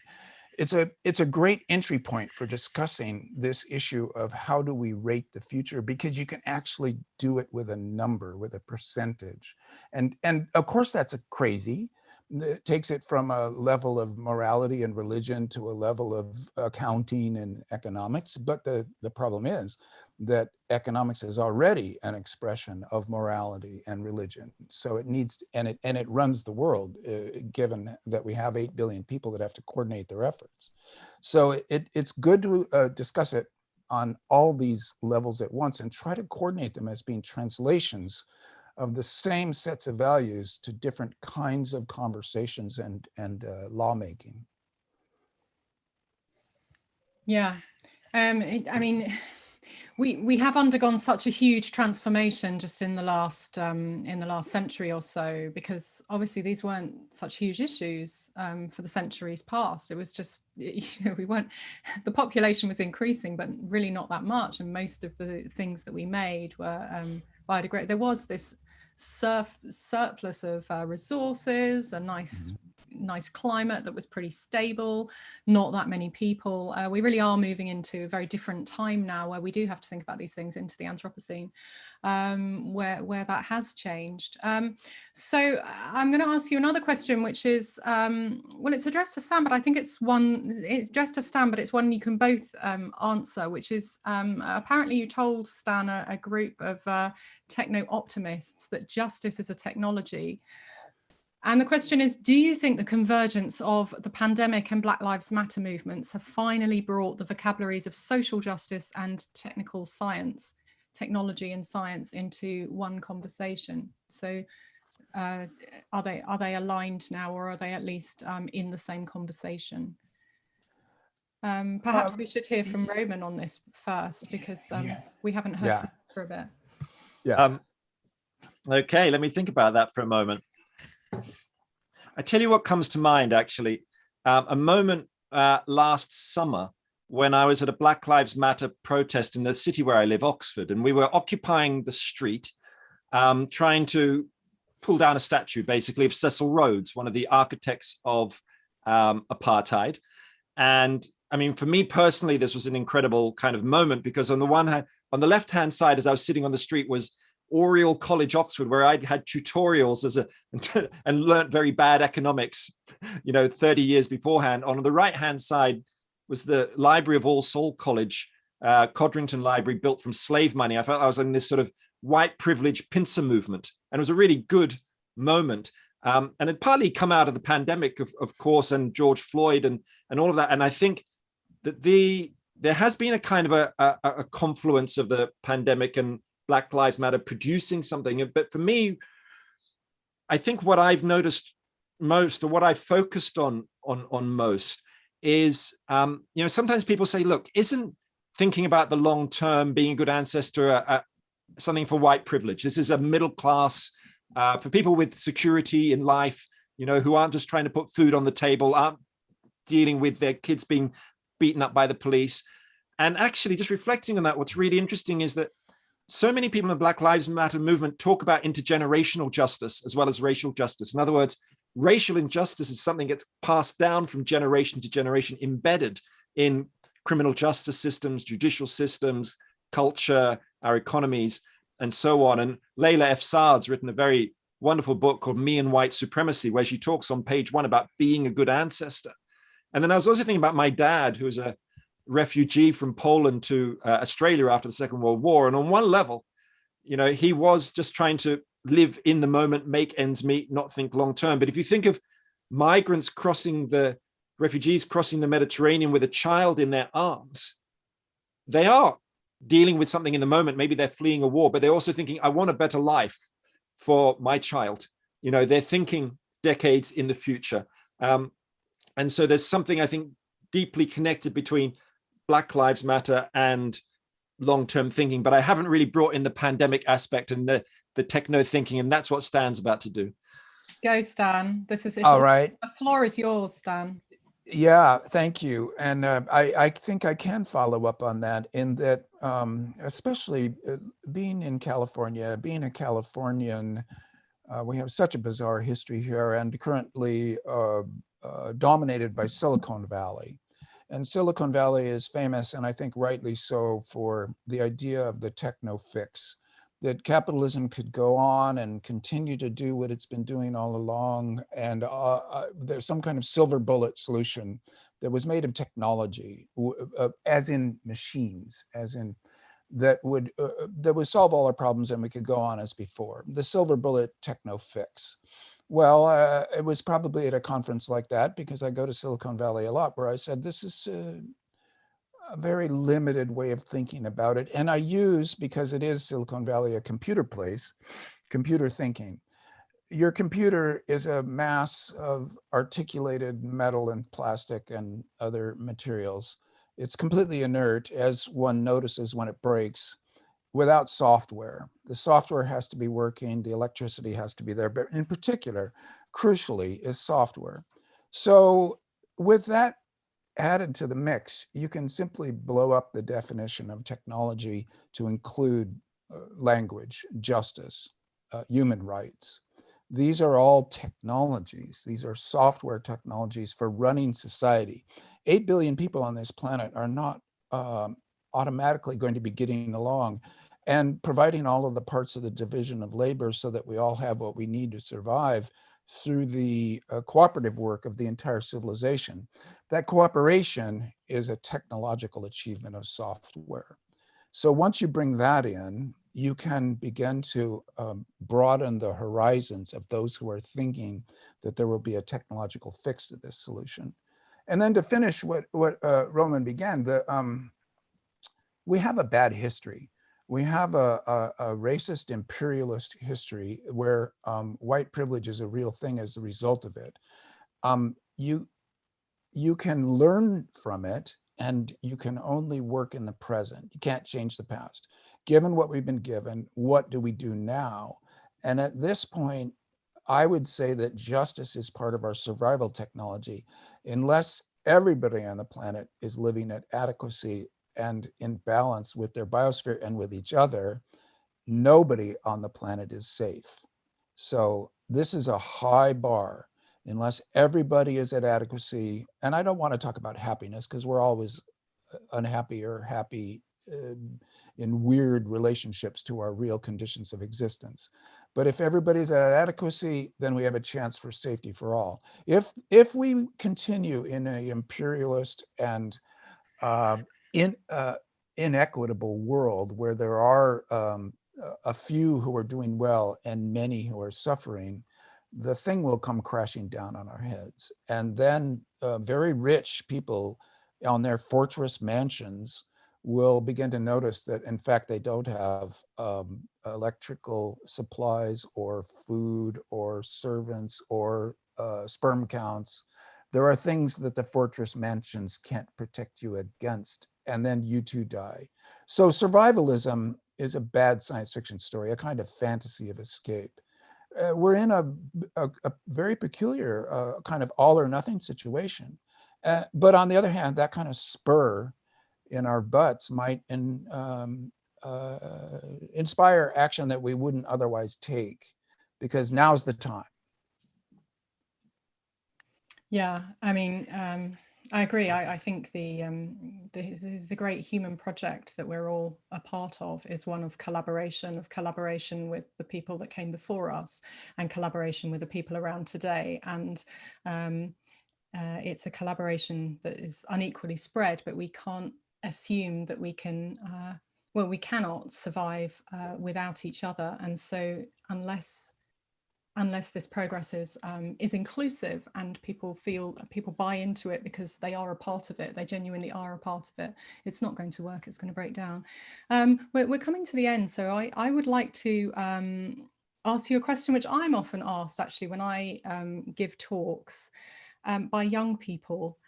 it's a it's a great entry point for discussing this issue of how do we rate the future because you can actually do it with a number with a percentage and and of course that's a crazy it takes it from a level of morality and religion to a level of accounting and economics but the the problem is that economics is already an expression of morality and religion. So it needs, to, and it and it runs the world, uh, given that we have 8 billion people that have to coordinate their efforts. So it, it's good to uh, discuss it on all these levels at once and try to coordinate them as being translations of the same sets of values to different kinds of conversations and, and uh, lawmaking. Yeah, um, it, I mean, we we have undergone such a huge transformation just in the last um, in the last century or so because obviously these weren't such huge issues um, for the centuries past. It was just you know we weren't the population was increasing but really not that much. And most of the things that we made were um, biodegradable. There was this surf surplus of uh, resources a nice mm -hmm nice climate that was pretty stable, not that many people. Uh, we really are moving into a very different time now where we do have to think about these things into the Anthropocene, um, where, where that has changed. Um, so uh, I'm going to ask you another question, which is, um, well, it's addressed to Stan, but I think it's one it's addressed to Stan, but it's one you can both um, answer, which is um, apparently you told Stan a, a group of uh, techno-optimists that justice is a technology. And the question is, do you think the convergence of the pandemic and Black Lives Matter movements have finally brought the vocabularies of social justice and technical science, technology and science into one conversation? So uh, are they are they aligned now or are they at least um, in the same conversation? Um, perhaps um, we should hear from Roman on this first because um, yeah. we haven't heard yeah. for a bit. Yeah. Um, okay, let me think about that for a moment. I tell you what comes to mind, actually, um, a moment uh, last summer when I was at a Black Lives Matter protest in the city where I live, Oxford, and we were occupying the street, um, trying to pull down a statue, basically, of Cecil Rhodes, one of the architects of um, apartheid. And I mean, for me personally, this was an incredible kind of moment because on the one hand, on the left-hand side, as I was sitting on the street was Oriel College, Oxford, where I'd had tutorials as a and learnt very bad economics, you know, 30 years beforehand. On the right-hand side was the Library of All Soul College, uh, Codrington Library, built from slave money. I felt I was in this sort of white privilege pincer movement, and it was a really good moment. Um, and it partly come out of the pandemic, of, of course, and George Floyd and and all of that. And I think that the there has been a kind of a, a, a confluence of the pandemic and Black Lives Matter producing something. But for me, I think what I've noticed most or what I focused on on on most is, um, you know, sometimes people say, look, isn't thinking about the long term, being a good ancestor, a, a, something for white privilege? This is a middle class, uh, for people with security in life, you know, who aren't just trying to put food on the table, aren't dealing with their kids being beaten up by the police. And actually just reflecting on that, what's really interesting is that so many people in the Black Lives Matter movement talk about intergenerational justice as well as racial justice. In other words, racial injustice is something that's passed down from generation to generation, embedded in criminal justice systems, judicial systems, culture, our economies, and so on. And Layla F. Saad's written a very wonderful book called Me and White Supremacy, where she talks on page one about being a good ancestor. And then I was also thinking about my dad, who was a refugee from Poland to uh, Australia after the Second World War. And on one level, you know, he was just trying to live in the moment, make ends meet, not think long term. But if you think of migrants crossing the refugees crossing the Mediterranean with a child in their arms, they are dealing with something in the moment. Maybe they're fleeing a war, but they're also thinking, I want a better life for my child. You know, they're thinking decades in the future. Um, and so there's something I think deeply connected between Black Lives Matter and long-term thinking, but I haven't really brought in the pandemic aspect and the, the techno thinking, and that's what Stan's about to do. Go, Stan. This is All right. The floor is yours, Stan. Yeah, thank you. And uh, I, I think I can follow up on that in that, um, especially uh, being in California, being a Californian, uh, we have such a bizarre history here and currently uh, uh, dominated by Silicon Valley. And Silicon Valley is famous, and I think rightly so, for the idea of the techno fix, that capitalism could go on and continue to do what it's been doing all along. And uh, uh, there's some kind of silver bullet solution that was made of technology, uh, as in machines, as in that would uh, uh, that would solve all our problems and we could go on as before. The silver bullet techno fix. Well, uh, it was probably at a conference like that because I go to Silicon Valley a lot where I said, this is a, a very limited way of thinking about it. And I use, because it is Silicon Valley, a computer place, computer thinking. Your computer is a mass of articulated metal and plastic and other materials. It's completely inert as one notices when it breaks without software. The software has to be working, the electricity has to be there, but in particular, crucially, is software. So with that added to the mix, you can simply blow up the definition of technology to include uh, language, justice, uh, human rights. These are all technologies. These are software technologies for running society. 8 billion people on this planet are not um, automatically going to be getting along and providing all of the parts of the division of labor so that we all have what we need to survive through the uh, cooperative work of the entire civilization. That cooperation is a technological achievement of software. So once you bring that in, you can begin to um, broaden the horizons of those who are thinking that there will be a technological fix to this solution. And then to finish what, what uh, Roman began, the, um, we have a bad history we have a, a, a, racist imperialist history where um, white privilege is a real thing as a result of it. Um, you, you can learn from it and you can only work in the present. You can't change the past. Given what we've been given, what do we do now? And at this point, I would say that justice is part of our survival technology. Unless everybody on the planet is living at adequacy and in balance with their biosphere and with each other, nobody on the planet is safe. So this is a high bar. unless everybody is at adequacy, and I don't want to talk about happiness because we're always uh, unhappy or happy uh, in weird relationships to our real conditions of existence. But if everybody's at adequacy, then we have a chance for safety for all. If if we continue in a imperialist and uh, in uh, inequitable world where there are um, a few who are doing well and many who are suffering, the thing will come crashing down on our heads. And then uh, very rich people on their fortress mansions will begin to notice that in fact they don't have um, electrical supplies or food or servants or uh, sperm counts. There are things that the fortress mansions can't protect you against and then you two die. So survivalism is a bad science fiction story, a kind of fantasy of escape. Uh, we're in a, a, a very peculiar uh, kind of all or nothing situation. Uh, but on the other hand, that kind of spur in our butts might in, um, uh, inspire action that we wouldn't otherwise take because now's the time. Yeah, I mean, um, I agree. I, I think the, um, the, the great human project that we're all a part of is one of collaboration, of collaboration with the people that came before us, and collaboration with the people around today. And um, uh, it's a collaboration that is unequally spread, but we can't assume that we can. Uh, well, we cannot survive uh, without each other, and so unless unless this progress is um, is inclusive and people feel people buy into it because they are a part of it they genuinely are a part of it it's not going to work it's going to break down. Um, we're, we're, coming to the end so I, I would like to um, ask you a question which I'm often asked actually when I um, give talks um, by young people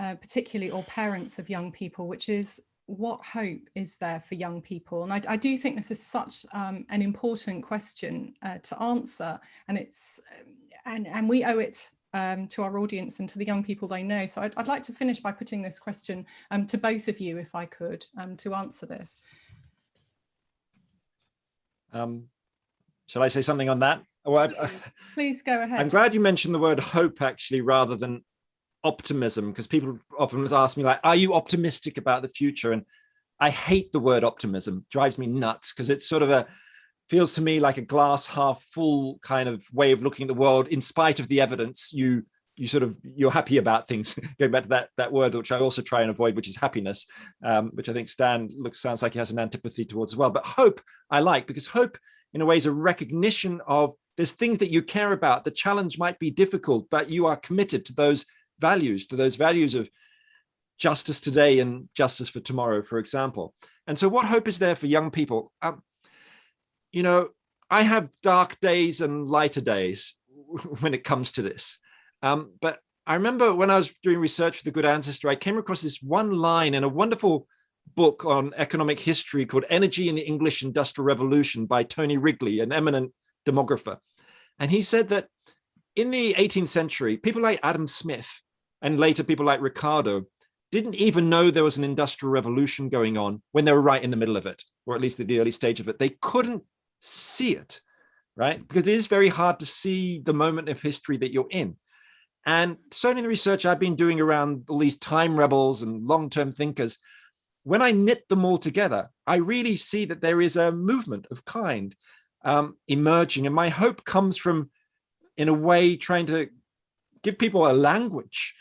uh, particularly or parents of young people which is what hope is there for young people? And I, I do think this is such um, an important question uh, to answer, and it's um, and and we owe it um, to our audience and to the young people they know. So I'd, I'd like to finish by putting this question um, to both of you, if I could, um, to answer this. Um, shall I say something on that? Well, please, please go ahead. I'm glad you mentioned the word hope actually rather than optimism because people often ask me like, are you optimistic about the future? And I hate the word optimism, drives me nuts because it's sort of a, feels to me like a glass half full kind of way of looking at the world in spite of the evidence you you sort of you're happy about things. Going back to that that word which i also try and avoid which is happiness um, which i think stan looks sounds like he has an antipathy towards as well. But hope i like because hope in a way is a recognition of there's things that you care about. The challenge might be difficult but you are committed to those values, to those values of justice today and justice for tomorrow, for example. And so what hope is there for young people? Um, you know, I have dark days and lighter days when it comes to this. Um, but I remember when I was doing research for The Good Ancestor, I came across this one line in a wonderful book on economic history called Energy in the English Industrial Revolution by Tony Wrigley, an eminent demographer. And he said that in the 18th century, people like Adam Smith and later people like Ricardo didn't even know there was an industrial revolution going on when they were right in the middle of it, or at least at the early stage of it. They couldn't see it, right? Because it is very hard to see the moment of history that you're in. And certainly the research I've been doing around all these time rebels and long-term thinkers, when I knit them all together, I really see that there is a movement of kind um, emerging. And my hope comes from, in a way, trying to give people a language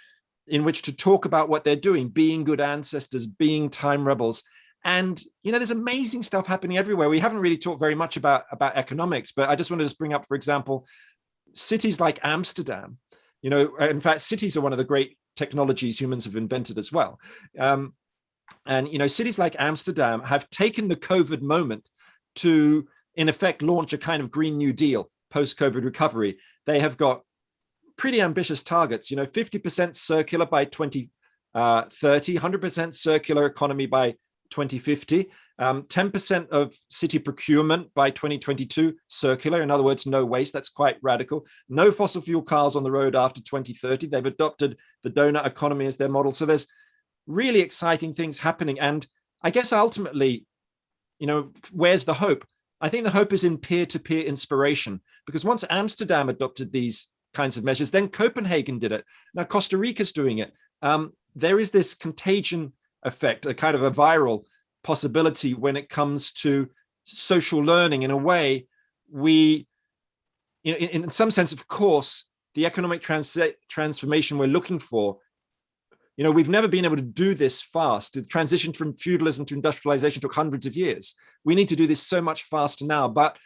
in which to talk about what they're doing, being good ancestors, being time rebels. And, you know, there's amazing stuff happening everywhere. We haven't really talked very much about, about economics, but I just wanted to bring up, for example, cities like Amsterdam. You know, in fact, cities are one of the great technologies humans have invented as well. Um, and, you know, cities like Amsterdam have taken the COVID moment to, in effect, launch a kind of Green New Deal post-COVID recovery. They have got pretty ambitious targets, you know, 50% circular by 2030, 100% uh, circular economy by 2050, 10% um, of city procurement by 2022 circular, in other words, no waste, that's quite radical. No fossil fuel cars on the road after 2030. They've adopted the doughnut economy as their model. So there's really exciting things happening. And I guess ultimately, you know, where's the hope? I think the hope is in peer-to-peer -peer inspiration, because once Amsterdam adopted these kinds of measures. Then Copenhagen did it. Now Costa Rica's doing it. Um, there is this contagion effect, a kind of a viral possibility when it comes to social learning. In a way, we, in, in some sense, of course, the economic trans transformation we're looking for you know, we've never been able to do this fast. The transition from feudalism to industrialization took hundreds of years. We need to do this so much faster now, but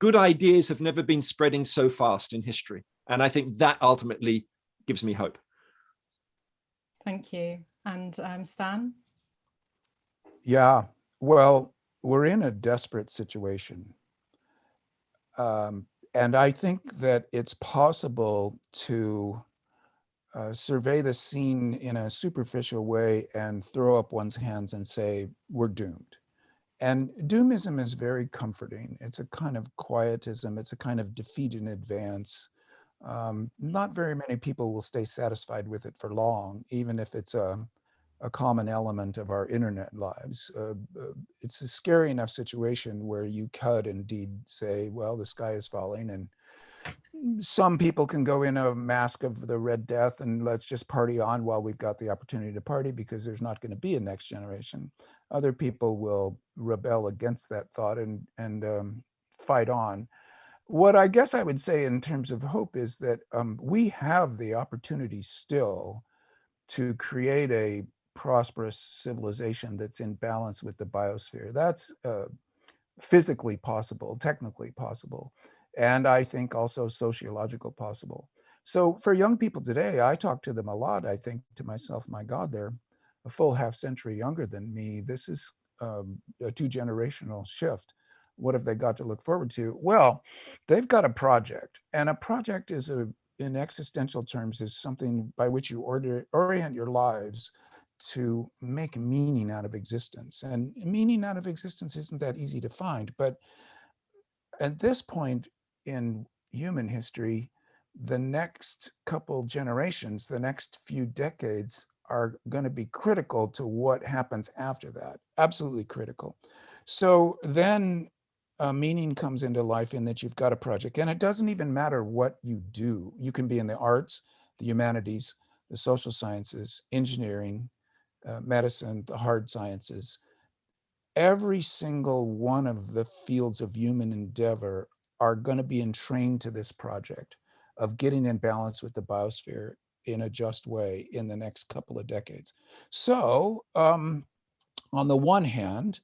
good ideas have never been spreading so fast in history. And I think that ultimately gives me hope. Thank you. And um, Stan? Yeah, well, we're in a desperate situation. Um, and I think that it's possible to uh, survey the scene in a superficial way and throw up one's hands and say, we're doomed. And doomism is very comforting. It's a kind of quietism. It's a kind of defeat in advance. Um, not very many people will stay satisfied with it for long, even if it's a, a common element of our internet lives. Uh, uh, it's a scary enough situation where you could indeed say, well, the sky is falling and some people can go in a Masque of the Red Death and let's just party on while we've got the opportunity to party because there's not going to be a next generation. Other people will rebel against that thought and, and um, fight on. What I guess I would say in terms of hope is that um, we have the opportunity still to create a prosperous civilization that's in balance with the biosphere. That's uh, physically possible, technically possible and I think also sociological possible. So for young people today, I talk to them a lot. I think to myself, my God, they're a full half century younger than me. This is um, a two generational shift. What have they got to look forward to? Well, they've got a project and a project is a, in existential terms is something by which you order, orient your lives to make meaning out of existence. And meaning out of existence isn't that easy to find, but at this point, in human history, the next couple generations, the next few decades are going to be critical to what happens after that, absolutely critical. So then uh, meaning comes into life in that you've got a project and it doesn't even matter what you do. You can be in the arts, the humanities, the social sciences, engineering, uh, medicine, the hard sciences. Every single one of the fields of human endeavor are going to be entrained to this project of getting in balance with the biosphere in a just way in the next couple of decades. So um, on the one hand,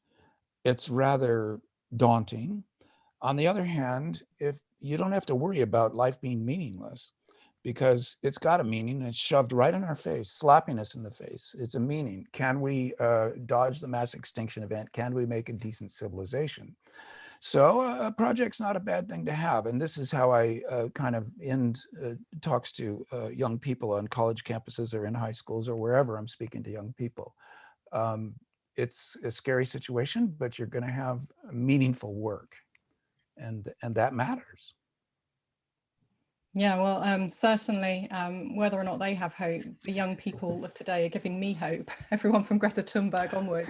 it's rather daunting. On the other hand, if you don't have to worry about life being meaningless because it's got a meaning it's shoved right in our face, slapping us in the face. It's a meaning. Can we uh, dodge the mass extinction event? Can we make a decent civilization? So uh, a project's not a bad thing to have. And this is how I uh, kind of end uh, talks to uh, young people on college campuses or in high schools or wherever I'm speaking to young people. Um, it's a scary situation, but you're gonna have meaningful work and, and that matters. Yeah, well, um, certainly, um, whether or not they have hope, the young people of today are giving me hope. Everyone from Greta Thunberg onwards,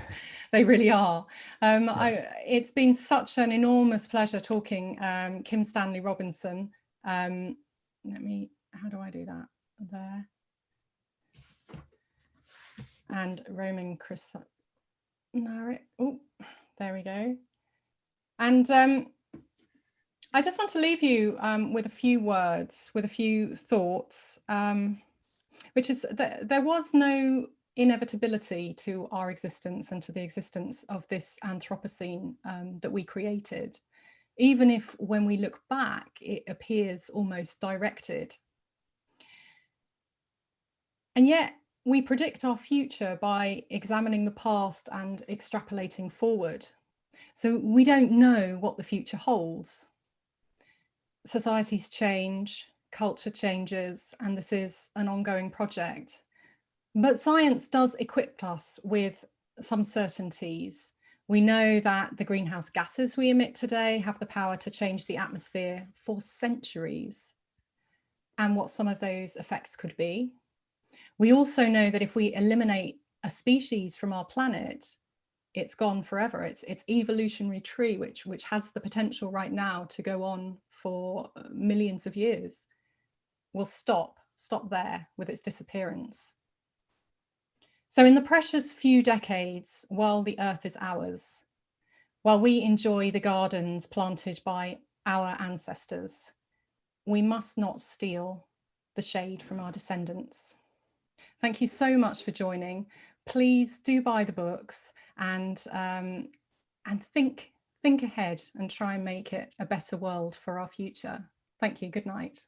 they really are. Um, I, it's been such an enormous pleasure talking um, Kim Stanley Robinson. Um, let me, how do I do that? There. And Roman Chris Oh, there we go. And um, I just want to leave you um, with a few words, with a few thoughts, um, which is that there was no inevitability to our existence and to the existence of this Anthropocene um, that we created, even if when we look back, it appears almost directed. And yet we predict our future by examining the past and extrapolating forward. So we don't know what the future holds societies change, culture changes, and this is an ongoing project. But science does equip us with some certainties. We know that the greenhouse gases we emit today have the power to change the atmosphere for centuries and what some of those effects could be. We also know that if we eliminate a species from our planet, it's gone forever. It's it's evolutionary tree, which which has the potential right now to go on for uh, millions of years. will stop, stop there with its disappearance. So in the precious few decades while the earth is ours, while we enjoy the gardens planted by our ancestors, we must not steal the shade from our descendants. Thank you so much for joining. Please do buy the books and, um, and think, think ahead and try and make it a better world for our future. Thank you. Good night.